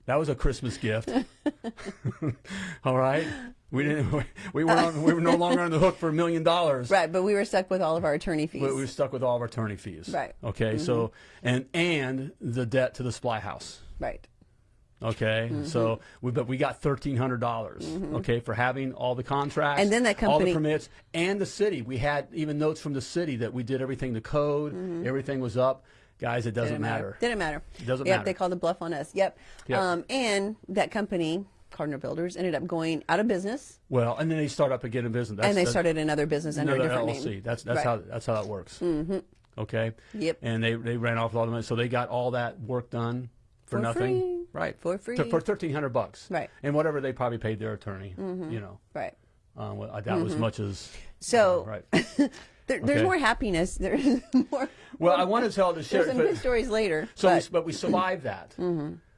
That was a Christmas gift. All right. We didn't. We, we were on, we were no longer on the hook for a million dollars. Right, but we were stuck with all of our attorney fees. But we were stuck with all of our attorney fees. Right. Okay. So mm-hmm. and and the debt to the supply House. right. Okay, Mm-hmm. so we but we got thirteen hundred dollars. Mm-hmm. Okay, for having all the contracts And then that company, all the permits, and the city. We had even notes from the city that we did everything to code. Mm-hmm. Everything was up, guys. It doesn't. Didn't matter. Didn't matter. It doesn't yep, matter. they called the bluff on us. Yep. Yep. Um, and that company, Gardner Builders, ended up going out of business, Well, and then they start up again in business. That's, and they started another business under a another different LLC. name. That's that's Right. how that's how that works. Mm-hmm. Okay. Yep. And they they ran off with all the money, so they got all that work done for, For nothing. free. Right. For To- free. for thirteen hundred bucks. Right. And whatever they probably paid their attorney. Mm -hmm. You know. Right. Um, well, I doubt as much as. So right. there, there's more happiness. There's more. Well, I want to tell the There's share, some but, good stories later. so but, we, but we survived that.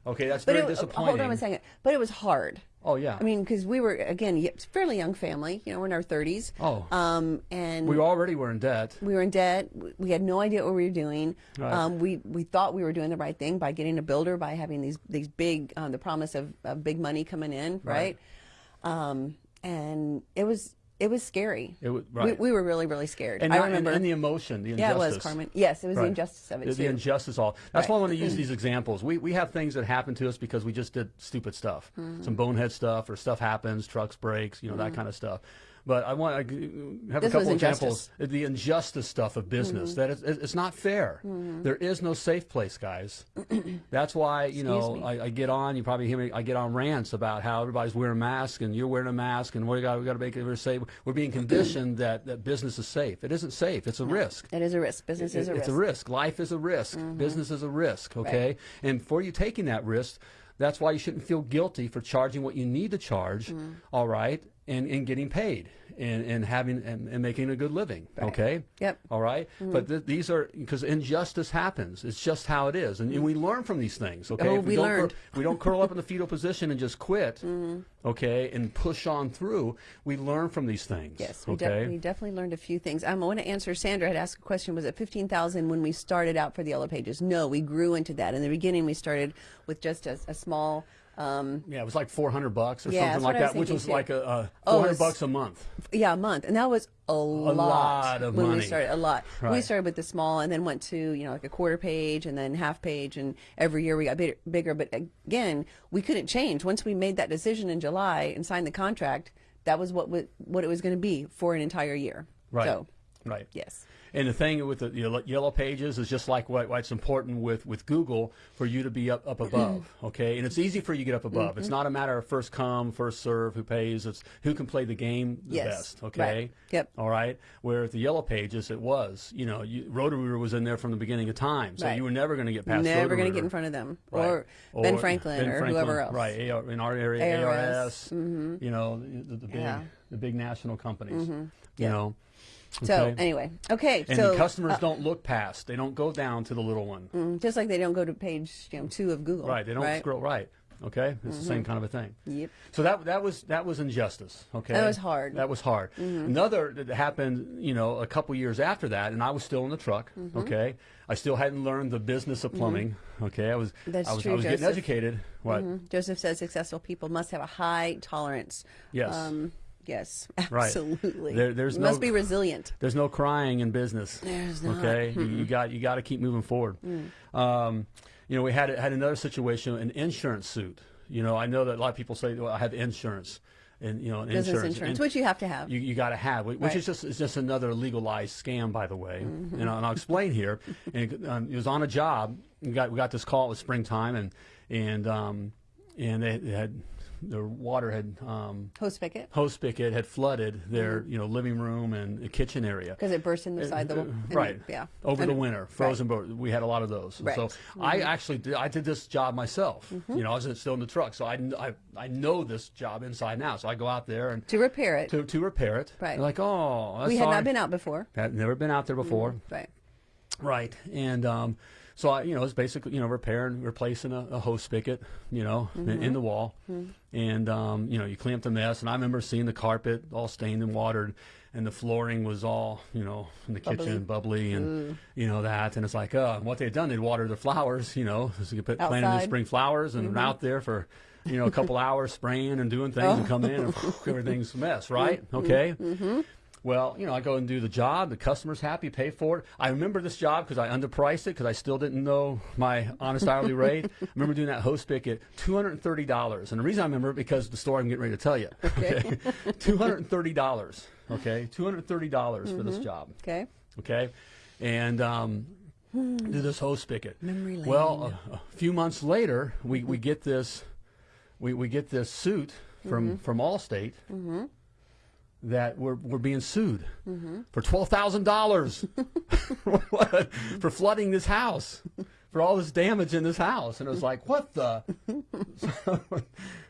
Okay, that's but very it, disappointing. hold on a second. But it was hard. Oh yeah. I mean, because we were again fairly young family. You know, we're in our 30s. Oh. Um, and we already were in debt. we were in debt. We- We had no idea what we were doing. Right. Um, we we thought we were doing the right thing by getting a builder, by having these these big um, the promise of, of big money coming in, right? right? Um, and it was it was scary. It was- we, right. we were really really scared. And, I remember. and, and the emotion, the yeah, it was Carmen. Yes, it was the injustice of it The, the injustice all. That's why I Right. want to use these examples. We we have things that happen to us because we just did stupid stuff, Mm-hmm. some bonehead stuff, or stuff happens, trucks breaks, you know that kind of stuff. But I want to have This a couple examples. injustice. The injustice stuff of business mm-hmm. that it's, it's not fair. Mm-hmm. There is no safe place, guys. That's why you know. I, I get on. You probably hear me. I get on rants about how everybody's wearing masks and you're wearing a mask and we got we got to make it safe. We're being conditioned that that business is safe. It isn't safe. It's a risk. it is a risk. Business is a It- risk. It's a risk. Life is a risk. Mm-hmm. Business is a risk. Okay, and for you taking that risk, that's why you shouldn't feel guilty for charging what you need to charge. Mm. all right, and and getting paid and and having and, and making a good living. Okay. Yep. All right? But th- these are because injustice happens. It's just how it is, and, and we learn from these things. Okay. Oh, we don't learned. We don't curl up in the fetal position and just quit. Okay, and push on through. We learn from these things. Yes, we, Okay. def- we definitely learned a few things. Um, I want to answer. Sandra had asked a question. Was it fifteen thousand when we started out for the Yellow Pages? No, we grew into that. In the beginning, we started with just a, a small. Um, Yeah, it was like four hundred bucks or Yeah, something like what I was that, which was too. like a, a Oh, four it hundred was- bucks a month. yeah, a month, and that was a, lot, lot of when money. we started. A lot. We started with the small, and then went to you know like a quarter page, and then half page, and every year we got big, bigger. But again, we couldn't change once we made that decision in July and signed the contract. That was what what it was going to be for an entire year. Right. So Right. yes. And the thing with the yellow, yellow pages is just like what, why it's important with, with Google for you to be up, up above, okay? And it's easy for you to get up above. Mm-hmm. It's not a matter of first come, first serve, who pays. It's who can play the game the Yes. best, okay? Right. Yep. All right? Where the yellow pages, it was, you know, you, Roto-Rooter was in there from the beginning of time. So Right. you were never going to get past Never going to get in front of them, Right. or Ben Franklin, Ben or Franklin, whoever else. Right, AR, in our area, ARS, ARS, you know, the, the big Yeah. Mm-hmm. the big national companies, you Yeah. know. So Okay. anyway, okay. And so the customers uh, don't look past; they don't go down to the little one. mm, just like they don't go to page you know, two of Google. Right? They don't right? Mm-hmm. scroll right. Okay, it's the same kind of a thing. Yep. So that that was that was injustice. Okay, That was hard. Mm-hmm. That was hard. Another that happened, you know, a couple years after that, and I was still in the truck. Mm-hmm. Okay, I still hadn't learned the business of plumbing. Okay, I was That's I was, true, I was getting educated. What? Mhm. Joseph says successful people must have a high tolerance. Yes. Um, Yes, Right. absolutely. There- there's you no- must be resilient. There's no crying in business. There's not. Okay, you, got you got to keep moving forward. Um, you know, we had had another situation, an insurance suit. You know, I know that a lot of people say, "Well, I have insurance," and you know, Business insurance, insurance, and which you have to have. you, you got to have, which Right. is just is just another legalized scam, by the way. Mm-hmm. And, I'll, and I'll explain here. And it, um, it was on a job. We got we got this call. It was springtime, and and um, and they, they had the water had um, Hose spigot hose spigot had flooded their Mm-hmm. you know living room and kitchen area. because it burst in the side. The Uh, right. it- yeah. Over the winter, frozen. Right. We had a lot of those. And Right. Mm-hmm. So I actually did, I did this job myself. You know, I was still in the truck, so I, I I know this job inside and out. So I go out there and to repair it. to to repair it. Right. And like oh, that's we had sorry. not been out before. Had never been out there before. Right. Right. And um, so I, you know, it's basically you know repairing, replacing a, a hose spigot, you know, in, Mm-hmm. in the wall, and um, you know you clean up the mess. And I remember seeing the carpet all stained and watered, and the flooring was all you know in the kitchen bubbly, and you know that. And it's like, uh, what they'd done, they'd water the flowers, you know, so you put planted the spring flowers, and out there for. You know, a couple hours spraying and doing things, and come in, and everything's a mess, right? Okay. Well, you know, I go and do the job. The customer's happy, pay for it. I remember this job because I underpriced it because I still didn't know my honest hourly rate. I remember doing that hose spigot, two hundred and thirty dollars. And the reason I remember it because the story I'm getting ready to tell you. Okay, two hundred and thirty dollars. Okay, two hundred and thirty dollars for this mm-hmm. job. Okay. Okay, and um, do this hose spigot. Memory lane. Well, a, a few months later, we, we get this we, we get this suit from mm-hmm. from Allstate mm-hmm. That we're we're being sued for twelve thousand dollars for flooding this house for all this damage in this house, and it was like, what the? what?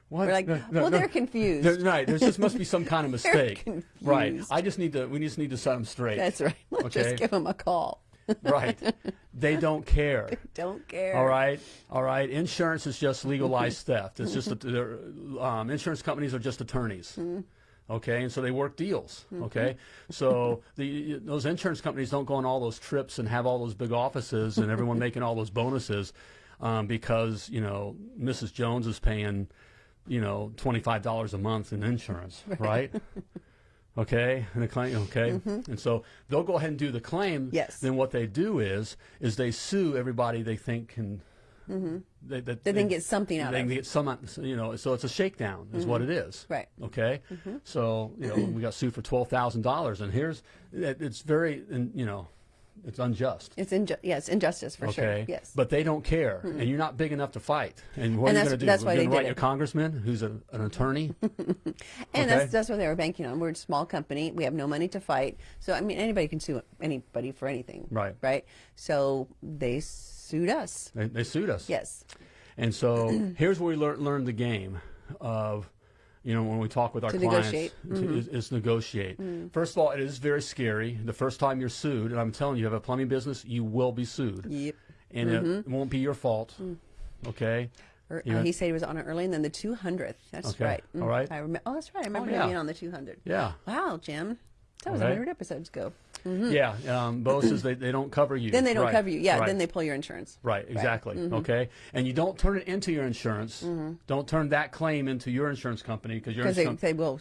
We're like, No, well, no. they're confused. There- right. There just must be some kind of mistake. Right. I just need to. We just need to set them straight. That's right. Let's Okay. just give them a call. right. They don't care. They Don't care. All right, all right. Insurance is just legalized theft. It's just they're, um, insurance companies are just attorneys. Okay, and so they work deals. Okay, so the those insurance companies don't go on all those trips and have all those big offices and everyone making all those bonuses um, because you know Mrs. Jones is paying you know twenty five dollars a month in insurance, right? Okay, and the claim. Okay, and so they'll go ahead and do the claim. Yes. Then what they do is is they sue everybody they think can. They, that They can get something out they of. can get some, you know. So it's a shakedown, is what it is. Right. Okay. So you know we got sued for twelve thousand dollars, and here's it, it's very, and, you know, it's unjust. It's inju- yes, injustice for okay. sure. Yes. Mm-hmm. But they don't care, and you're not big enough to fight. And what And are you going to do? that's You're why they write it. your congressman, who's a, an attorney. and okay. that's that's what they were banking on. We're a small company. We have no money to fight. So I mean, anybody can sue anybody for anything. Right. Right. So they sued us. they, they sued us. Yes. And so here's where we lear- learn the game of, you know, when we talk with our To clients, negotiate. Mm-hmm. to, is, is negotiate. First of all, it is very scary. The first time you're sued, and I'm telling you, you have a plumbing business, you will be sued. Yep. And it won't be your fault. Mm. Okay? Or, uh, he said he was on it early, and then the 200th. That's Okay. right. All right. I remember. Oh, that's right. I remember yeah. being on the 200. Yeah. Wow, Jim. That was Okay. 100 episodes ago. Yeah. Um, says they, they don't cover you. Mm-hmm. Then they don't Right. cover you. Yeah. Right. Then they pull your insurance. Right, exactly. Mm-hmm. Okay, and you don't turn it into your insurance. Don't turn that claim into your insurance company because your Because they, insurance they will.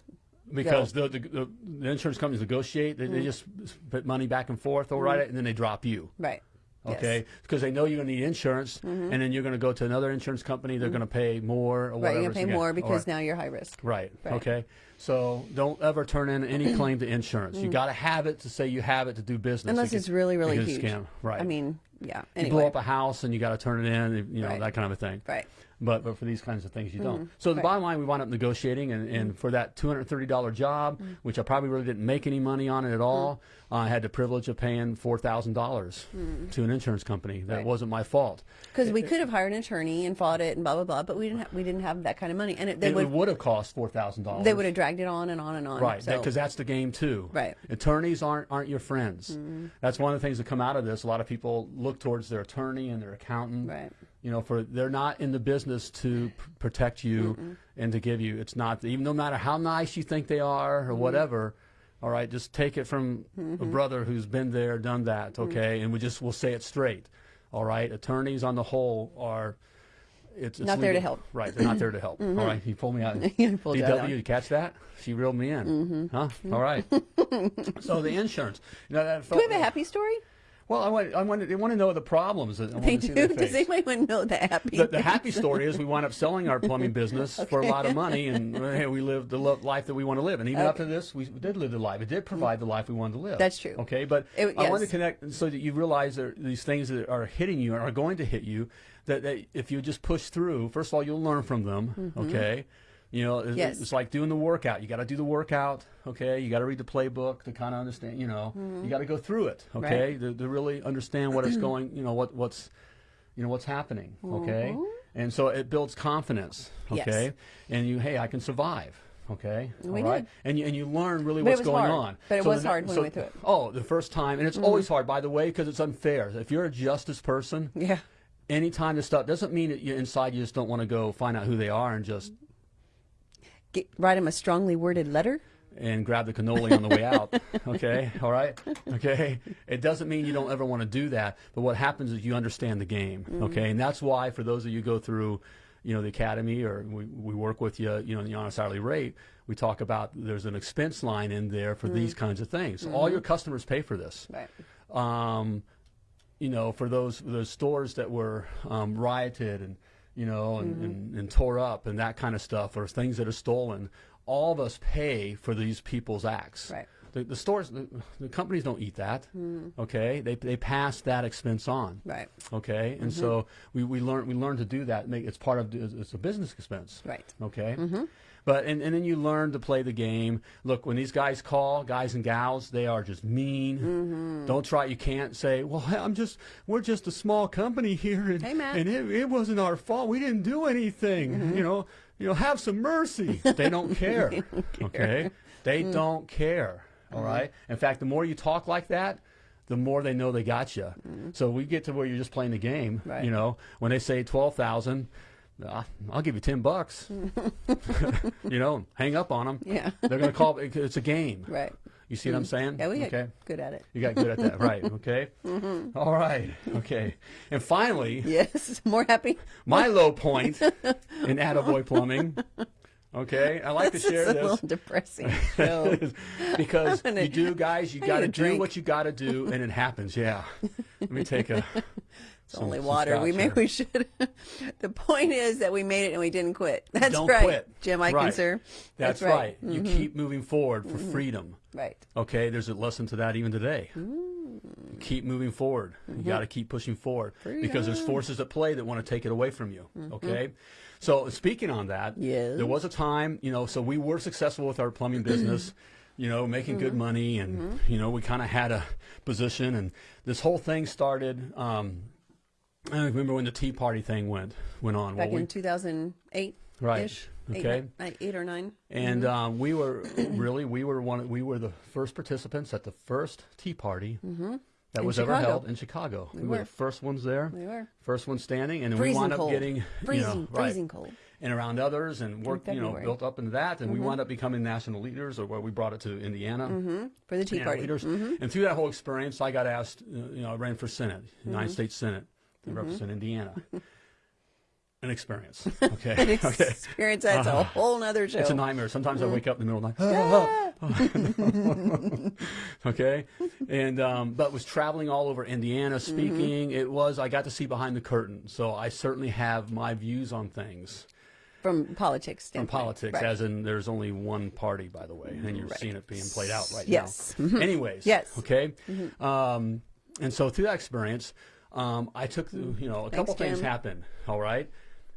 because the, the, the, the insurance companies negotiate. They, Mm-hmm. they just put money back and forth. They'll write it, and then they drop you. Right. Yes. Mm-hmm. Okay, because they know you're going to need insurance, mm-hmm. and then you're going to go to another insurance company. They're mm-hmm. going to pay more or Right. whatever. You're going to pay more because right. now you're high risk. Right. Right. Okay. So don't ever turn in any claim to insurance. You mm. got to have it to say you have it to do business. Mm. Unless it's really, really huge. Scam. Right. I mean, yeah. you blow up a house and you got to turn it in. You know Right. that kind of a thing. Right. But but for these kinds of things you don't. Mm-hmm. So the bottom line, we wound up negotiating, and, and for that two hundred thirty dollar job, which I probably really didn't make any money on it at all, I had the privilege of paying four thousand dollars hmm. to an insurance company. That Right. wasn't my fault. Because we could have hired an attorney and fought it and blah blah blah, but we didn't. Have, we didn't have that kind of money, and it, they It, would would have cost four thousand dollars. they would have dragged it on and on and on. Right, So, because that's the game too. Right. Attorneys aren't aren't your friends. Mm-hmm. That's one of the things that come out of this. A lot of people look towards their attorney and their accountant. Right. You know, for they're not in the business to p- protect you and to give you. It's not even no matter how nice you think they are or mm-hmm. whatever. All right, just take it from a mm-hmm. brother who's been there, done that. Mm-hmm. Okay, and we just we'll say it straight. All right, attorneys on the whole are it's, it's Not there to help. Right, they're not there to help. Mm-hmm. All right, he pulled me out. Pulled DW, you catch that? She reeled me in. Mm-hmm. Huh? All right. so the insurance. You know, that Do we have a happy story? Well, I want, I want, they want to know the problems. that- I want They to see do. Does face. anybody want to know the happy? The, the happy story is we wound up selling our plumbing business for a lot of money, and hey, we lived the life that we want to live. And even up to this, we did live the life. It did provide the life we wanted to live. That's true. Okay, but It- I want to connect so that you realize there, these things that are hitting you are going to hit you. That, that if you just push through, first of all, you'll learn from them. Mm-hmm. Okay. You know, it- Mm-hmm. Yes. it's like doing the workout. You got to do the workout, okay? You got to read the playbook to kind of understand. You know, Mm-hmm. you got to go through it, okay, to, to really understand what is going. You know, what what's you know what's happening okay and so it builds confidence Mm-hmm. Yes. okay and you hey i can survive okay We all right did. and you and you learn really But it what's was going hard. on But it So was the- hard when we went through it. Oh the first time and it's always hard by the way because it's unfair if you're a justice person yeah. anytime this stuff doesn't mean that you inside you just don't want to go find out who they are and just Get, write him a strongly worded letter. and grab the cannoli on the way out. Okay, all right, okay. It doesn't mean you don't ever want to do that, but what happens is you understand the game. Okay, and that's why for those of you who go through, you know, the academy or we, we work with you, you know, the honest hourly rate. We talk about there's an expense line in there for these kinds of things. All your customers pay for this. Right. Um, you know, for those those stores that were um, rioted and you know and, Mm-hmm. and, and tore up and that kind of stuff, or things that are stolen, all of us pay for these people's acts. Right. The, the stores, the, the companies don't eat that. Mm-hmm. Okay, they they pass that expense on. Right. Okay, and mm-hmm. so we, we learn we learn to do that. Make it's part of it's a business expense. Right. Okay. Mm-hmm. But and, and then you learn to play the game. Look, when these guys call, guys and gals, they are just mean. Don't try. You can't say, "Well, I'm just we're just a small company here, and, Hey, and it, it wasn't our fault. We didn't do anything. You know, you know, have some mercy." They don't care. Okay, they don't care. All right. In fact, the more you talk like that, the more they know they got you. So we get to where you're just playing the game. Right. You know, when they say twelve thousand. I'll give you ten bucks. you know, hang up on them. Yeah. They're going to call. It's a game. Right. You see what I'm saying? Yeah, we get okay. good at it. You got good at that, right? Okay. Mm-hmm. All right. Okay. And finally, Yes. More happy. my low point in Attaboy Plumbing. Okay, I like This to share is a this little depressing because gonna- you do, guys. You got to do drink. what you got to do, and it happens. Yeah. Let me take a. It's only water. We maybe we should. the point is that we made it and we didn't quit. That's Don't right, quit. Jim Right. Eikenser. That's, right. You mm-hmm. keep moving forward for mm-hmm. freedom. Right. Okay, there's a lesson to that even today. Mm. Keep moving forward. You mm-hmm. got to keep pushing forward because there's forces at play that want to take it away from you. Okay, so speaking on that, Yes. there was a time, you know, so we were successful with our plumbing business. You know, making good money, and you know, we kind of had a position, and this whole thing started. Um, I remember when the Tea Party thing went went on. Back well, we, in 2008 Right. ish. Okay. Eight, eight or nine. and um, we were really we were one we were the first participants at the first Tea Party that Mm-hmm. In was ever held in Chicago. We, were. were. the first ones there, We were. first ones standing, and then we wound up getting freezing, you know, right, freezing cold. and around others, and worked you know Mm-hmm. built up into that, and we wound up becoming national leaders, or where we brought it to Indiana. For the Tea Yeah, Party. leaders. Mm-hmm. And through that whole experience, I got asked, uh, you know, I ran for Senate, United Mm-hmm. States Senate, to represent Indiana. An experience. Okay. okay. Experience that's a whole other show. It's a nightmare. Sometimes Mm-hmm. I wake up in the middle of the night. okay, and um, but was traveling all over Indiana Mm-hmm. speaking. It was I got to see behind the curtain, so I certainly have my views on things From politics from politics. Right. As in, there's only one party, by the way, and you're Right. seeing it being played out right Yes. Mm-hmm. now. Anyways, Yes. okay, um, and so through that experience, um, I took the, you know a couple Thanks, things Jim. happened. All right.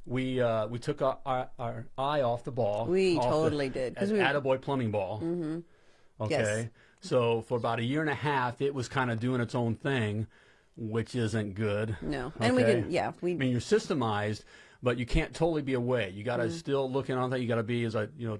We uh, we took our, our, our eye off the ball. We off the- totally did, 'cause at we- Attaboy plumbing ball. Mm-hmm. Okay. Yes. So for about a year and a half, it was kind of doing its own thing, which isn't good. No. And we Okay? didn't, yeah. We, I mean, you're systemized, but you can't totally be away. You got to Mm-hmm. still looking on that. You got to be, as I, you know,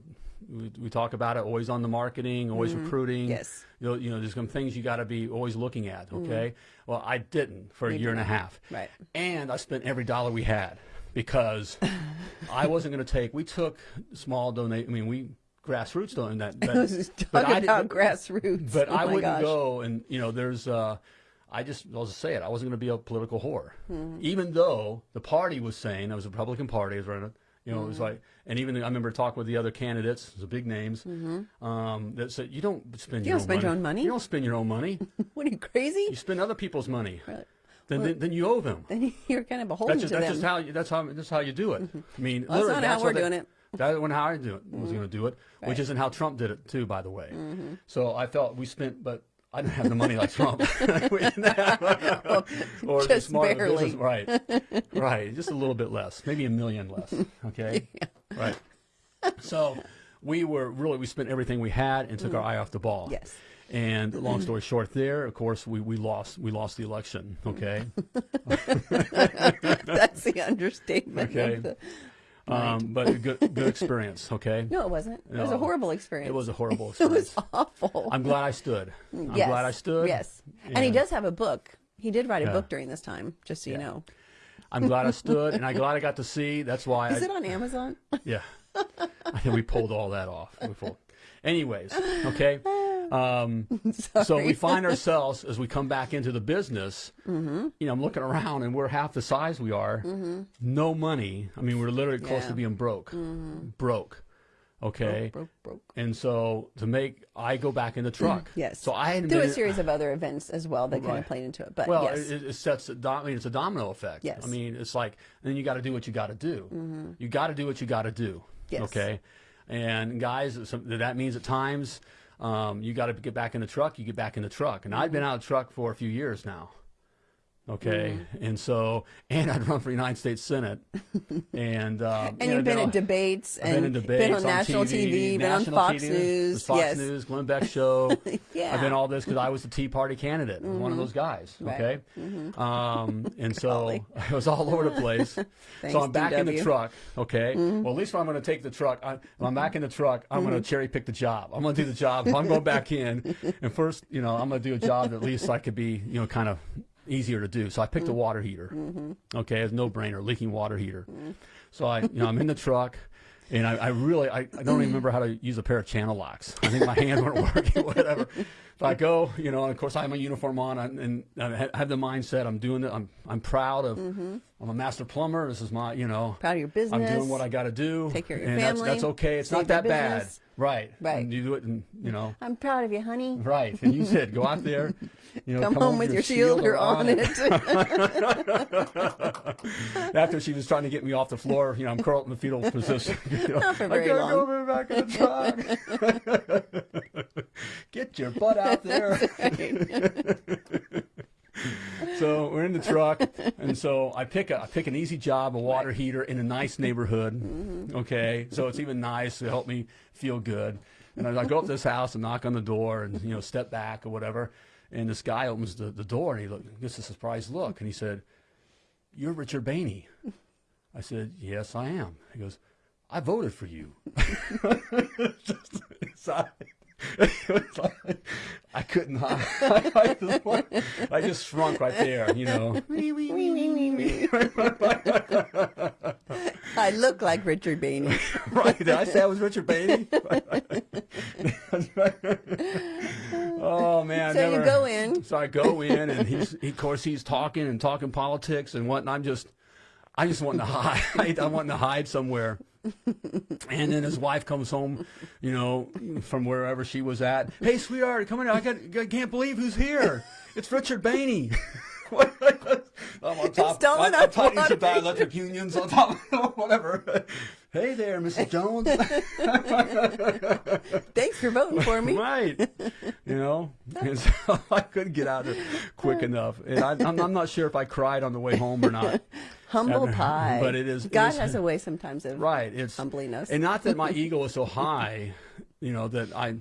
we, we talk about it, always on the marketing, always recruiting. Mm-hmm. Yes. You know, you know, there's some things you got to be always looking at. Okay. Well, I didn't for a year and a half. Right. And I spent every dollar we had because I wasn't going to take. We took small donate. I mean, we grassroots donate that. that Talk but I about didn't- grassroots. but oh I wouldn't gosh. go and you know there's uh I just I'll just say it. I wasn't going to be a political whore, Mm-hmm. even though the party was saying it was a Republican Party. It was running. You know, it Mm-hmm. was like, and even I remember talking with the other candidates, the big names, um, that said, "You don't spend Mm-hmm. You your don't own spend money. your own money? You don't spend your own money. What are you crazy? you spend other people's money. Right. Then, then, then you owe them. Then you're kind of beholden That's just, to that's them. just how you, that's how that's how you do it. I mean, Well, that's not how we're doing it. That's when how I do it, was going to do it, which Right. isn't how Trump did it too, by the way. Mm-hmm. So I felt we spent, but I didn't have the money like Trump. Or just smart barely. business- right, right, just a little bit less, maybe a million less. Okay, right. So we were really we spent everything we had and took our mm. eye off the ball. Yes. And long story short, there, of course, we, we lost we lost the election. Okay. That's the understatement. Okay. Of the, Um, but a good good experience. Okay. no, it wasn't. It was a horrible experience. It was a horrible experience. It was awful. I'm glad I stood. I'm yes. glad I stood. Yes. And he does have a book. He did write a Yeah. book during this time, just so you know. I'm glad I stood, and I'm glad I got to see. That's why. Is I, it on Amazon? Yeah. I think we pulled all that off. We pulled. Anyways, okay. Um, so we find ourselves as we come back into the business. Mm-hmm. You know, I'm looking around, and we're half the size we are. No money. I mean, we're literally close Yeah. Mm-hmm. to being broke. Broke. Okay. broke, broke. And so to make, I go back in the truck. Yes. So I were been a series of other events as well that kind of played into it. But Well, yes. it, it sets. a I mean, it's a domino effect. Yes. Mm-hmm. I mean, it's like then you got to do what you got to do. You got to do what you got to do. Yes. Okay. And guys, that means at times um, you got to get back in the truck. You get back in the truck, and I've been out of truck for a few years now. Okay, and so and I'd run for United States Senate, and um, and you've been in debates I've and been in debates on national TV, been on national Fox TV, News. Fox yes. News, Glenn Beck show. Yeah. I've been all this because I was the Tea Party candidate, one of those guys. Right. Okay, um, and so I was all over the place. so I'm back in the truck. Okay, well at least when I'm going to take the truck, I, I'm back in the truck, I'm going to cherry pick the job. I'm going to do the job. I'm going back in, and first, you know, I'm going to do a job that at least I could be, you know, kind of easier to do. So I picked a mm. water heater. Mm-hmm. Okay, it's no brainer, leaking water heater. Mm. So I, you know, I'm in the truck. And I, I really, I, I don't even remember how to use a pair of channel locks. I think my hands weren't working, whatever. If I go, you know, and of course I have my uniform on, and, and I have the mindset I'm doing it. I'm, I'm proud of. Mm-hmm. I'm a master plumber. This is my, you know, Proud of your business. I'm doing what I got to do. Take care of your and family, That's, that's okay. It's not that bad, right? Right. And you do it, and you know, I'm proud of you, honey. right. And you said, go out there, you know, Come, home with your shield or on it. After she was trying to get me off the floor, you know, I'm curled in the fetal position. You know, Not for very I gotta long. go back in the truck. get your butt out there. so we're in the truck, and so I pick a I pick an easy job, a water heater in a nice neighborhood. Mm-hmm. Okay, so it's even nice to help me feel good. And I go up to this house and knock on the door, and you know, step back or whatever. And this guy opens the, the door, and he look, gets a surprised look, and he said, "You're Richard Behney." I said, "Yes, I am." He goes, "I voted for you." Was like- I couldn't. I, I, just, I just shrunk right there, you know. I look like Richard Behney. right? Did I say I was Richard Behney? oh man! I So you go in. So I go in, and he's he, of course he's talking and talking politics and whatnot. I'm just, I just want to hide. I want to hide somewhere. And then his wife comes home, you know, from wherever she was at. Hey, sweetheart, come in. I, got, I can't believe who's here. It's Richard Behney. I'm on top. I'm, our I'm talking to electric unions on top. Whatever. Hey there, Mrs. Jones. Thanks for voting for me. right. You know, so I couldn't get out of there quick enough, and I, I'm not sure if I cried on the way home or not. Humble pie. But it is- God is- has a way sometimes of Right. It's humbling us. and not that my ego is so high, you know, that I.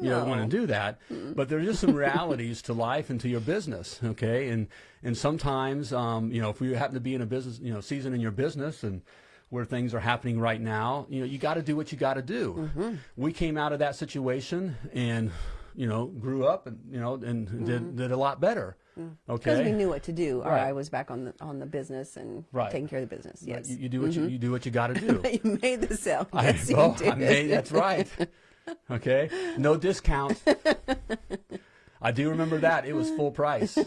You know, No. want to do that, but there's just some realities to life and to your business, okay? And and sometimes, um, you know, if we happen to be in a business, you know, season in your business and where things are happening right now, you know, you got to do what you got to do. Mm-hmm. We came out of that situation and, you know, grew up and you know and did did a lot better. Mm. because we knew what to do. Or Right. I was back on the on the business and Right. taking care of the business. Right, Yes, you, you do what you, you do what you got to do. you made the sale. Yes, you well, did. I made, that's right. Okay, no discount. I do remember that. It was full price.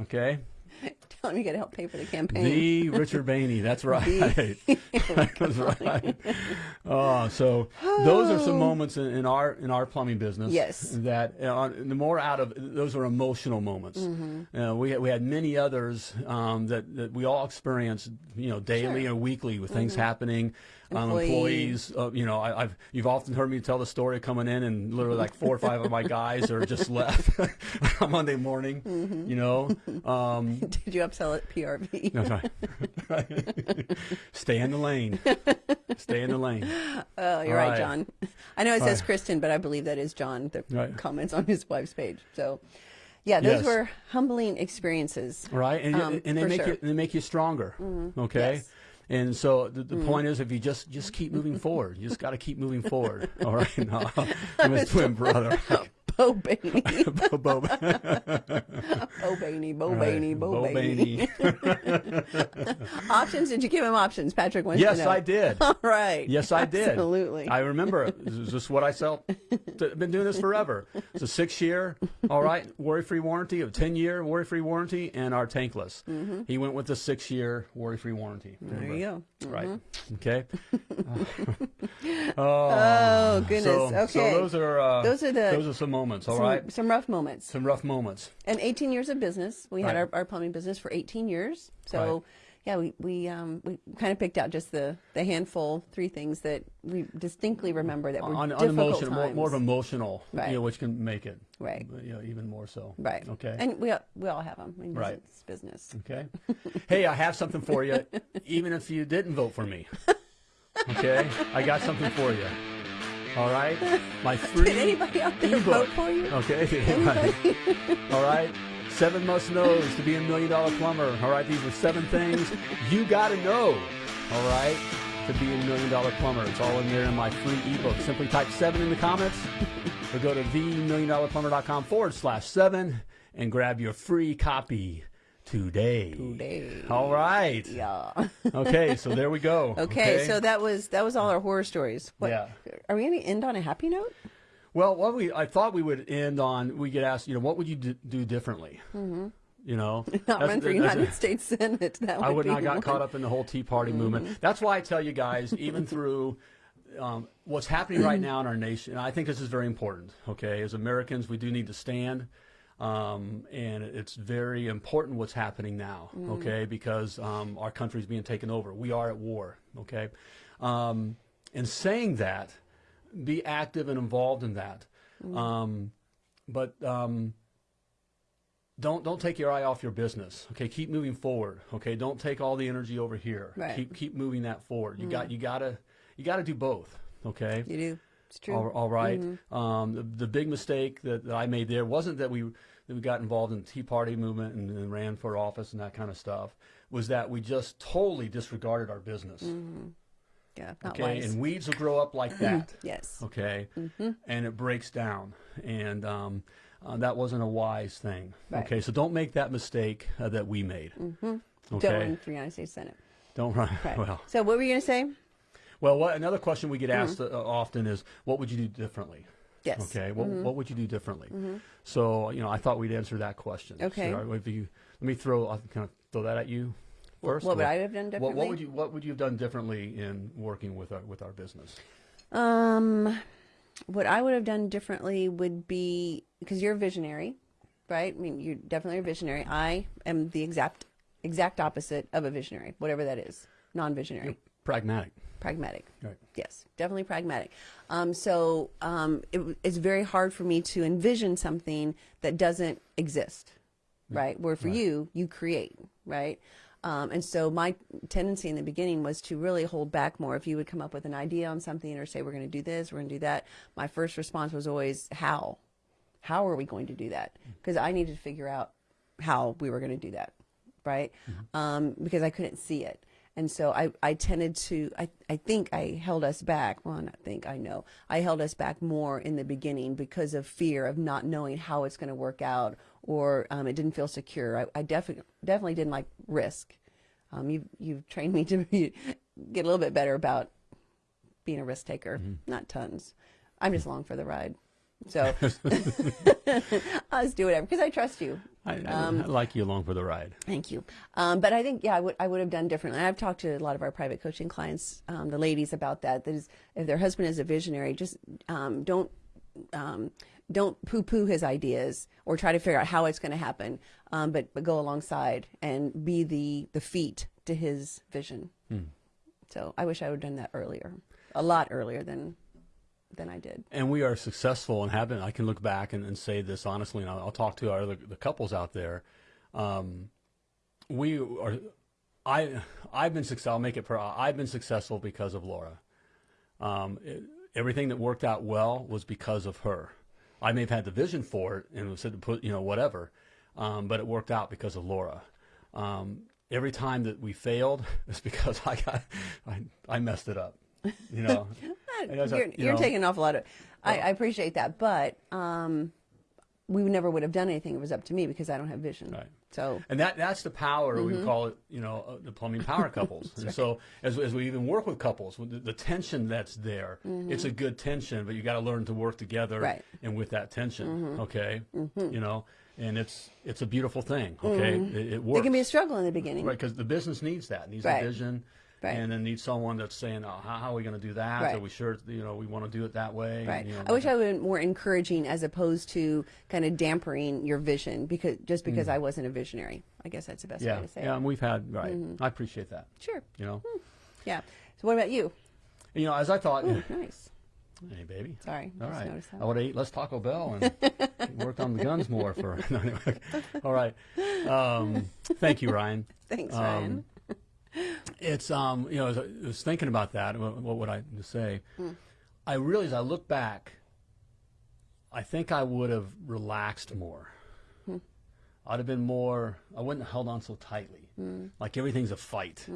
Okay. Him you got to help pay for the campaign. The Richard Behney. That's right. that's right. Oh, so those are some moments in, in our in our plumbing business. Yes. That uh, the more out of those are emotional moments. Mm-hmm. Uh, we we had many others um, that that we all experience, you know, daily Sure. or weekly with things happening. Um, Employee. employees, uh, you know, I, I've you've often heard me tell the story of coming in and literally like four or five of my guys are just left on Monday morning. Mm-hmm. You know, um, Did you upsell at PRV? that's right. Stay in the lane. Stay in the lane. Oh, you're right, right. John. I know it says right. Kristen, but I believe that is John that Right. comments on his wife's page. So, yeah, those Yes. were humbling experiences. Right, and, Um, and they make sure. you they make you stronger. Okay. Yes. And so the, the hmm. point is, if you just just keep moving forward, you just got to keep moving forward. All right, no, I'm his twin brother. Bo Behney, Bo- Bo- Bo Behney, Bo Right. Behney, Bo, Bo Behney. options? Did you give him options? Patrick wants yes, to know. I did. All right. Yes, I did. Absolutely. I remember. This is just what I sell. I've been doing this forever. It's a six year, all right, worry free warranty, a 10 year worry free warranty, and our tankless. He went with the six year worry free warranty. Mm-hmm. there you go. Right. Okay. Oh goodness. So, okay. so those are uh, Those are the- those are some moments. All some, right. some rough moments. Some rough moments. And 18 years of business. We had our, our plumbing business for 18 years. So, Right. yeah, we we um, we kind of picked out just the the handful, three things that we distinctly remember that were On, difficult emotional, more, times. more of emotional, Right. you know, which can make it, Right. You know, even more so. Right. Okay. And we all- we all have them. I mean, Right. It's business. Okay. hey, I have something for you, even if you didn't vote for me. Okay, I got something for you. All right, my free. Did anybody out there ebook. vote for you? Okay. Right. All right. Seven must knows to be a million dollar plumber. All right. These are seven things you got to know. All right. To be a million dollar plumber. It's all in there in my free ebook. Simply type seven in the comments or go to themilliondollarplumber.com forward slash seven and grab your free copy today. Today. All right. Yeah. Okay. So there we go. Okay, so that was that was all our horror stories. What, Yeah. Are we going to end on a happy note? Well, what we I thought we would end on, we get asked, you know, what would you do, do differently? Mm-hmm. You know, Not run for United States Senate. That I would would be not got one. caught up in the whole Tea Party movement. That's why I tell you guys, even through um, what's happening right now in our nation, I think this is very important. Okay, as Americans, we do need to stand, um, and it's very important what's happening now. Okay, because um, our country is being taken over. We are at war. Okay, um, and saying that, be active and involved in that. Um, but um, don't don't take your eye off your business. Okay, keep moving forward. Okay, don't take all the energy over here. Right. Keep keep moving that forward. You got you gotta you gotta do both. Okay. You do. It's true. All, all right. Um, the, the big mistake that, that I made there wasn't that we that we got involved in the Tea Party movement and, and ran for office and that kind of stuff. Was that we just totally disregarded our business. Yeah, not Okay, wise. and weeds will grow up like that. yes. Okay, Mm-hmm. and it breaks down, and um, uh, that wasn't a wise thing. Right. Okay, so don't make that mistake uh, that we made. Don't run for United States Senate. don't run. Right. Well, so what were you going to say? Well, what another question we get Mm-hmm. asked uh, often is, what would you do differently? Yes. Okay, what what would you do differently? So you know, I thought we'd answer that question. Okay. So, if you, let me throw, I'll kind of throw that at you first. What would I have done What, differently? what would you What would you have done differently in working with our with our business? Um, what I would have done differently would be because you're a visionary, right? I mean, you're definitely a visionary. I am the exact exact opposite of a visionary, whatever that is. Non-visionary, Pragmatic. pragmatic. Right. Yes, definitely pragmatic. Um, so um, it, it's very hard for me to envision something that doesn't exist, right? Where for you, you create, right? Um, and so my tendency in the beginning was to really hold back more. If you would come up with an idea on something or say, we're going to do this, we're going to do that, my first response was always, how? How are we going to do that? Because I needed to figure out how we were going to do that, right? Um, because I couldn't see it. And so I, I tended to, I, I think I held us back. Well, not think, I know. I held us back more in the beginning because of fear of not knowing how it's going to work out or um, it didn't feel secure. I, I definitely, definitely didn't like risk. Um, you've, you've trained me to be, get a little bit better about being a risk taker. Not tons. I'm just along for the ride. So I'll just do whatever because I trust you. I, I, um, I, like you along for the ride. Thank you. Um, but I think, yeah, I would, I would have done differently. I've talked to a lot of our private coaching clients, um, the ladies, about that. That is, if their husband is a visionary, just um, don't um, don't poo-poo his ideas or try to figure out how it's going to happen, um, but but go alongside and be the the feet to his vision. Hmm. So I wish I would have done that earlier, a lot earlier than than I did. And we are successful and have been. I can look back and, and say this honestly, and I'll, I'll talk to our other, the couples out there. Um, we are. I I've been successful. I'll make it. Per, I've been successful because of Laura. Um, it, everything that worked out well was because of her. I may have had the vision for it and said to put you know whatever, um, but it worked out because of Laura. Um, every time that we failed, it's because I got I, I messed it up. You know, you're, you you're know, taking an awful lot of. I, I appreciate that, but um, we never would have done anything it was up to me because I don't have vision. Right. So and that that's the power mm-hmm. we call it, you know, uh, the plumbing power couples. and right. so as, as we even work with couples, the, the tension that's there, mm-hmm. it's a good tension, but you got to learn to work together right. and with that tension. Mm-hmm. Okay, mm-hmm. you know, and it's it's a beautiful thing. Okay, mm-hmm. it, it, works. It can be a struggle in the beginning, right? Because the business needs that, needs right. a vision Right. And then need someone that's saying, oh, how, how, are we going to do that? Right. Are we sure, you know, we want to do it that way? Right. And, you know, I wish I would have been more encouraging as opposed to kind of dampering your vision because just because mm. I wasn't a visionary. I guess that's the best yeah. way to say yeah, it. Yeah, and we've had, right. Mm-hmm. I appreciate that. Sure. You know? Mm. Yeah. So what about you? You know, as I thought. Ooh, nice. Hey, baby. Sorry. All right. I would have ate less Taco Bell and worked on the guns more for. No, anyway. All right. Um, thank you, Ryan. Thanks, um, Ryan. It's um, you know, as I was thinking about that, what, what would I say? Mm. I realized I look back. I think I would have relaxed more. Mm. I'd have been more. I wouldn't have held on so tightly. Mm. Like everything's a fight.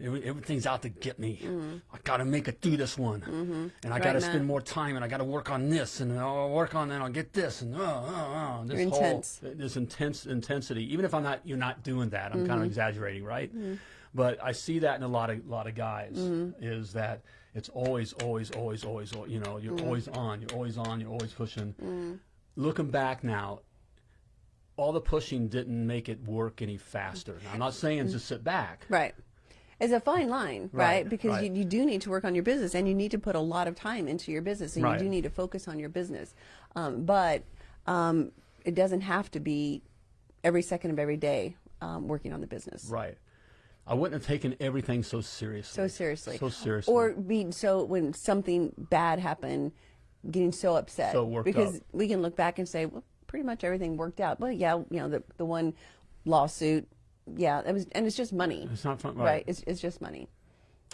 Everything's out to get me. Hmm. I got to make it through this one, -hmm. and I got to spend more time, and I got to work on this, and I'll work on that. And I'll get this, and oh, oh, oh this You're whole intense. this intense intensity. Even if I'm not, you're not doing that. I'm -hmm. kind of exaggerating, right? Hmm. But I see that in a lot of lot of guys mm-hmm. is that it's always, always, always, always, you know, you're mm-hmm. always on, you're always on, you're always pushing. Mm-hmm. Looking back now, all the pushing didn't make it work any faster. Now, I'm not saying mm-hmm. just sit back. Right. It's a fine line, right? right because right. You, you do need to work on your business and you need to put a lot of time into your business and right. you do need to focus on your business. Um, but um, it doesn't have to be every second of every day um, working on the business. Right. I wouldn't have taken everything so seriously. So seriously. So seriously. Or being so when something bad happened, getting so upset. So worked because up. we can look back and say, well, pretty much everything worked out. Well, yeah, you know, the the one lawsuit, yeah, it was, and it's just money. It's not fun, right? right? It's it's just money.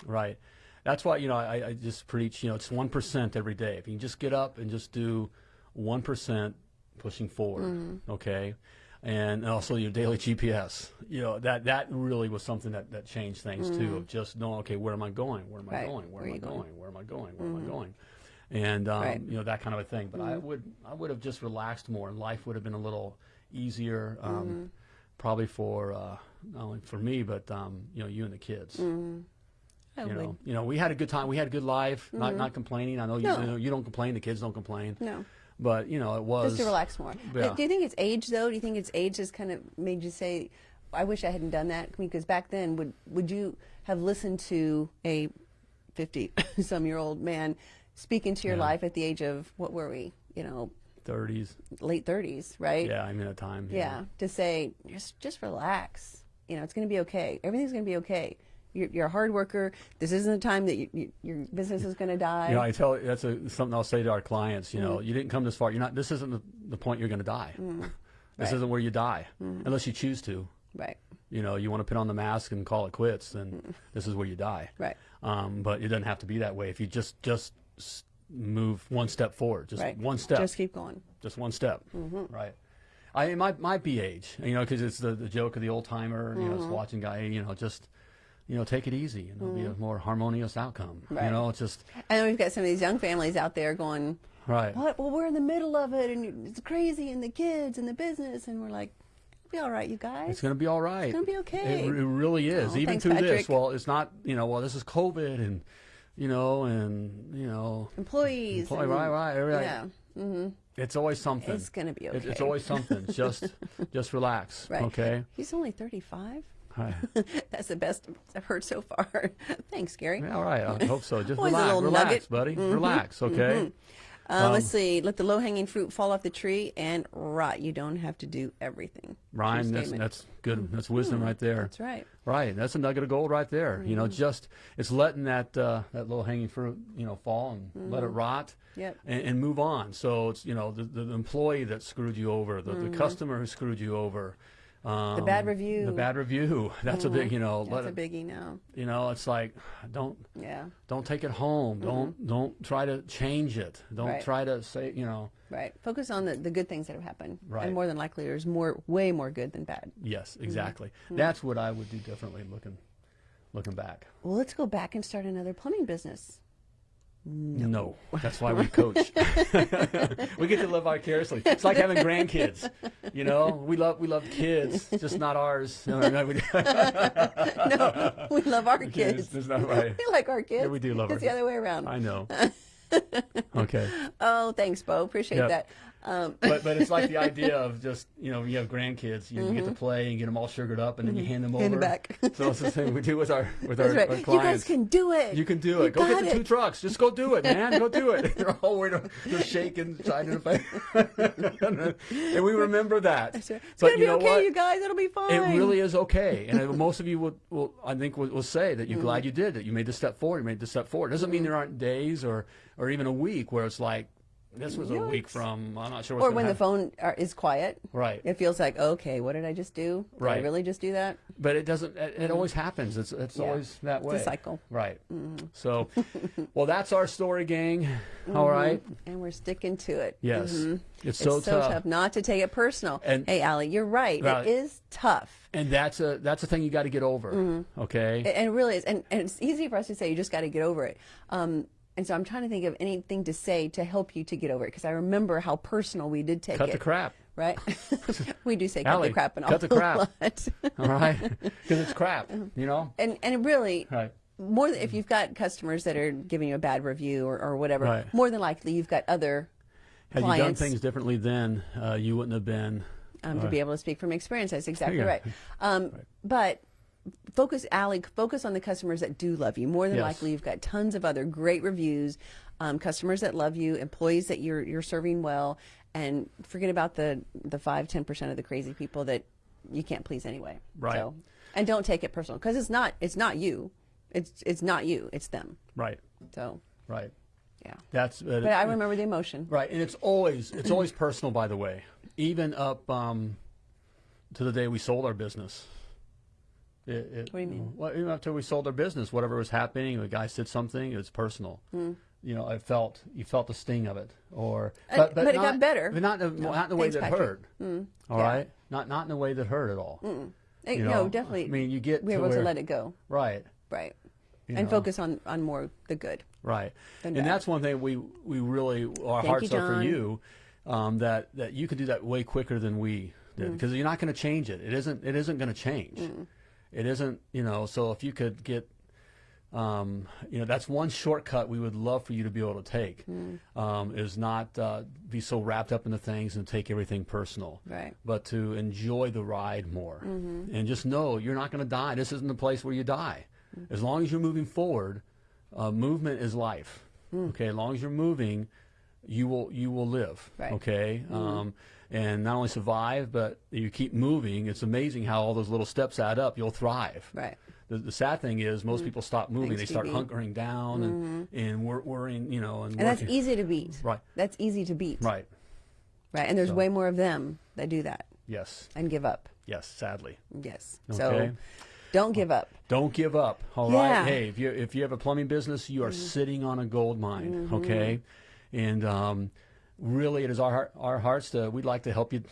Right. That's why you know I, I just preach. You know, it's one percent every day. If you can just get up and just do one percent pushing forward, mm-hmm. okay and also your daily GPS. You know that that really was something that, that changed things mm. too. Of just knowing, okay, where am I going? Where am I going? Where, where am I going? going? Where am I going? Where mm. am I mm-hmm. going? And um, right. you know that kind of a thing. But mm. I mm-hmm. would I would have just relaxed more, and life would have been a little easier. Um, mm-hmm. Probably for uh, not only for me, but um, you know you and the kids. Mm. You know, you know, we had a good time. We had a good life. Not not complaining. I know you, no. you know you don't complain. The kids don't complain. No. But you know, it was just to relax more. Yeah. Do you think it's age though? Do you think it's age has kind of made you say, "I wish I hadn't done that"? Because back then, would would you have listened to a fifty-some-year-old man speak into your yeah. life at the age of what were we? You know, 30s, late 30s, right? Yeah, I mean a time. Yeah. yeah, to say just just relax. You know, it's going to be okay. Everything's going to be okay you're, you're, a hard worker. This isn't the time that you, you, your business is going to die. Yeah, I tell that's a, something I'll say to our clients. You know, mm. you didn't come this far. You're not. This isn't the, the point you're going to die. Mm. This right. isn't where you die, mm. unless you choose to. Right. You know, you want to put on the mask and call it quits, then mm. this is where you die. Right. Um, but it doesn't have to be that way. If you just just move one step forward, just right. one step, just keep going, just one step, -hmm. right? I it might might be age, you know, because it's the, the joke of the old timer, you know, it's mm-hmm. watching guy, you know, just you know, take it easy and it'll mm. be a mm. more harmonious outcome. Right. You know, it's just. And we've got some of these young families out there going, right. What? Well, we're in the middle of it and it's crazy and the kids and the business. And we're like, it'll be all right, you guys. It's going to be all right. It's going to be okay. It, it really is. Oh, Even thanks, through Patrick. this, well, it's not, you know, well, this is COVID and you know, and you know, Employees. employee, right, right, right. Yeah. hmm It's always something. It's gonna be okay. It- it's always something. just, just relax. right. Okay. He's only 35. Hi. That's the best I've heard so far. Thanks, Gary. Yeah, all right. I hope so. Just a relax, little relax, nugget. Buddy. Relax. Okay. Uh, let's see. Let the low hanging fruit fall off the tree and rot. You don't have to do everything. Ryan, that's, that's good. That's wisdom right there. That's right. Right, that's a nugget of gold right there. You Mm-hmm. know, just it's letting that uh, that little hanging fruit, you know, fall and let it rot, Mm-hmm. Yep. and, and move on. So it's you know the, the, employee that screwed you over, the, the customer who screwed you over, um, Mm-hmm. The bad review. Mm-hmm. the bad review. That's a big, you know, That's a biggie now. you know, it's like don't Yeah. don't take it home. Don't don't try to change it. Don't Mm-hmm. Right. try to say, you know, Right. Focus on the, the good things that have happened. Right. And more than likely, there's more, way more good than bad. yes, Mm-hmm. exactly. That's what I would do differently looking looking back. Well, let's go back and start another plumbing business. No. that's why we coach. we get to live vicariously. It's like having grandkids. You know, we love we love kids, just not ours. No, no, we, no, we love our kids. it's not right. We like our kids. Yeah, we do love It's our the other way around. I know. Okay, Oh, thanks, Bo. Appreciate Yep. that. Um, but but it's like the idea of just you know you have grandkids, you, know, you get to play and get them all sugared up, and then you hand them over. Mm-hmm. Hand it back. so it's the thing we do with our with our, right. our You guys can do it. You can do You it. Go get got the two trucks. Just go do it, man. Go do it. They're all worried. They're shaking, trying to fight. and we remember that. That's right. It's But gonna be know okay, what? you guys. It'll be fine. It really is okay, and most of you will, will I think, will, will say that you're Mm-hmm. glad you did that. You made the step forward. You made the step forward. It Doesn't mean there aren't days or, or even a week where it's like, this was a week from. I'm not sure what's Or when the phone are, is quiet. Right. It feels like, okay, what did I just do? Did I really just do that? But it doesn't. It, it always happens. It's it's Yeah. always that way. It's a cycle. Right. So, well, that's our story, gang. All right. And we're sticking to it. Yes. Mhm. It's It's so so tough. tough not to take it personal. And- hey, Allie, you're right. Right. It is tough. And that's a that's a thing you got to get over. Mm-hmm. Okay. And it really is. And, and it's easy for us to say, you just got to get over it. Um, and so I'm trying to think of anything to say to help you to get over it because I remember how personal we did take Cut it. the crap. Right? we do say cut the crap and cut the all crap. All right. Because it's crap. You know. and and really, Right. more than, if you've got customers that are giving you a bad review or, or whatever, Right. more than likely you've got other Had you done things differently then, uh, you wouldn't have been. um, to be able to speak from experience. That's exactly right. Um, But focus, Allie, focus on the customers that do love you. More than Yes. likely, you've got tons of other great reviews, um, customers that love you, employees that you're you're serving well, and forget about the the five ten percent of the crazy people that you can't please anyway. Right. So, and don't take it personal because it's not it's not you, it's it's not you, it's them. Right. So Right. yeah. That's. Uh, But I remember the emotion. Right, and it's always it's always personal. By the way, even up um, to the day we sold our business. It, it, What do you mean? Well, even till we sold our business, whatever was happening, the guy said something. It was personal. You know, I felt you felt the sting of it, or Hmm. Uh, but it got better. But not in, not in the way Thanks, that Patrick. Hurt. All Yeah. right, not not in the way that hurt at all. Eh, You no, know, definitely. I mean, you get we're able to let it go. Right. Right. You and know. focus on on more the good. Right, and bad. that's one thing we we really our Thank hearts you, are for you, um, that that you can do that way quicker than we did Mm. because you're not going to change it. It isn't it isn't going to change. It isn't you know. So if you could get, um, you know, that's one shortcut we would love for you to be able to take, Mm. um, is not uh, be so wrapped up into things and take everything personal Right. but to enjoy the ride more Mm-hmm. and just know you're not going to die. This isn't the place where you die. Mm-hmm. As long as you're moving forward, uh, movement is life. Mm. Okay, as long as you're moving, you will you will live. Right. Mm-hmm. Okay, um, and not only survive, but you keep moving. It's amazing how all those little steps add up. You'll thrive. Right. The, the sad thing is, most people stop moving. Mm. Thanks, they start DB. hunkering down and and wor- worrying. You know, and, And that's easy to beat. Right. That's easy to beat. Right. Right. And there's So- way more of them that do that Yes. and give up. Yes. Sadly. Yes. Okay. So don't give up. Don't give up. All right. Yeah. Hey, if you if you have a plumbing business, you are sitting on a gold mine. Okay. And um, really, it is our our hearts to we'd like to help you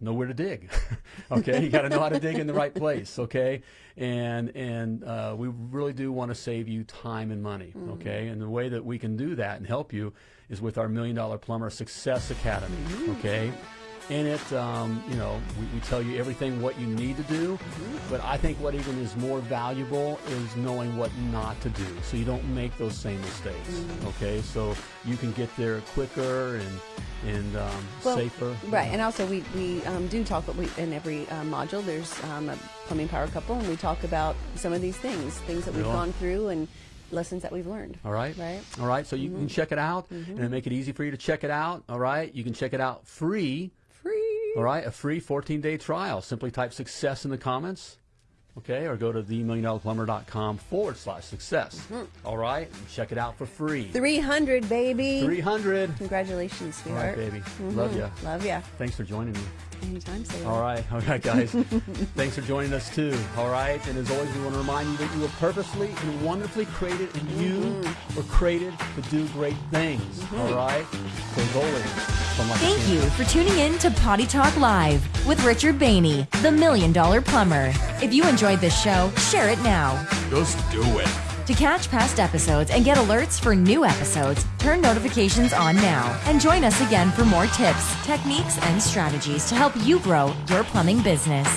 know where to dig. okay. You got to know how to dig in the right place. Okay. And and uh, we really do want to save you time and money. Okay. And the way that we can do that and help you is with our Million Dollar Plumber Success Academy. Okay. In it, um, you know, we, we, tell you everything what you need to do, mm-hmm. but I think what even is more valuable is knowing what not to do, so you don't make those same mistakes. Mm-hmm. Okay, so you can get there quicker and and um, well, safer. Right, and also we we um, do talk we, in every uh, module. There's um, a plumbing power couple, and we talk about some of these things, things that we've gone through, and lessons that we've learned. All right. Right. All right. So you mm-hmm. can check it out mm-hmm. and make it easy for you to check it out. All right. You can check it out free. All right. A free 14 day trial. Simply type success in the comments. Okay. Or go to themilliondollarplumber.com forward slash success. Mm-hmm. All right. And check it out for free. 300, baby. 300. Congratulations, sweetheart. All right, baby. Love you. Love you. Thanks for joining me. Anytime, Sailor. All right. All right, guys. Thanks for joining us, too. All right. And as always, we want to remind you that you were purposely and wonderfully created, and you mm-hmm. were created to do great things. Mm-hmm. All right. So as always, Thank you for tuning in to Potty Talk Live with Richard Behney, the Million Dollar Plumber. If you enjoyed this show, share it now. Just do it. To catch past episodes and get alerts for new episodes, turn notifications on now and join us again for more tips, techniques, and strategies to help you grow your plumbing business.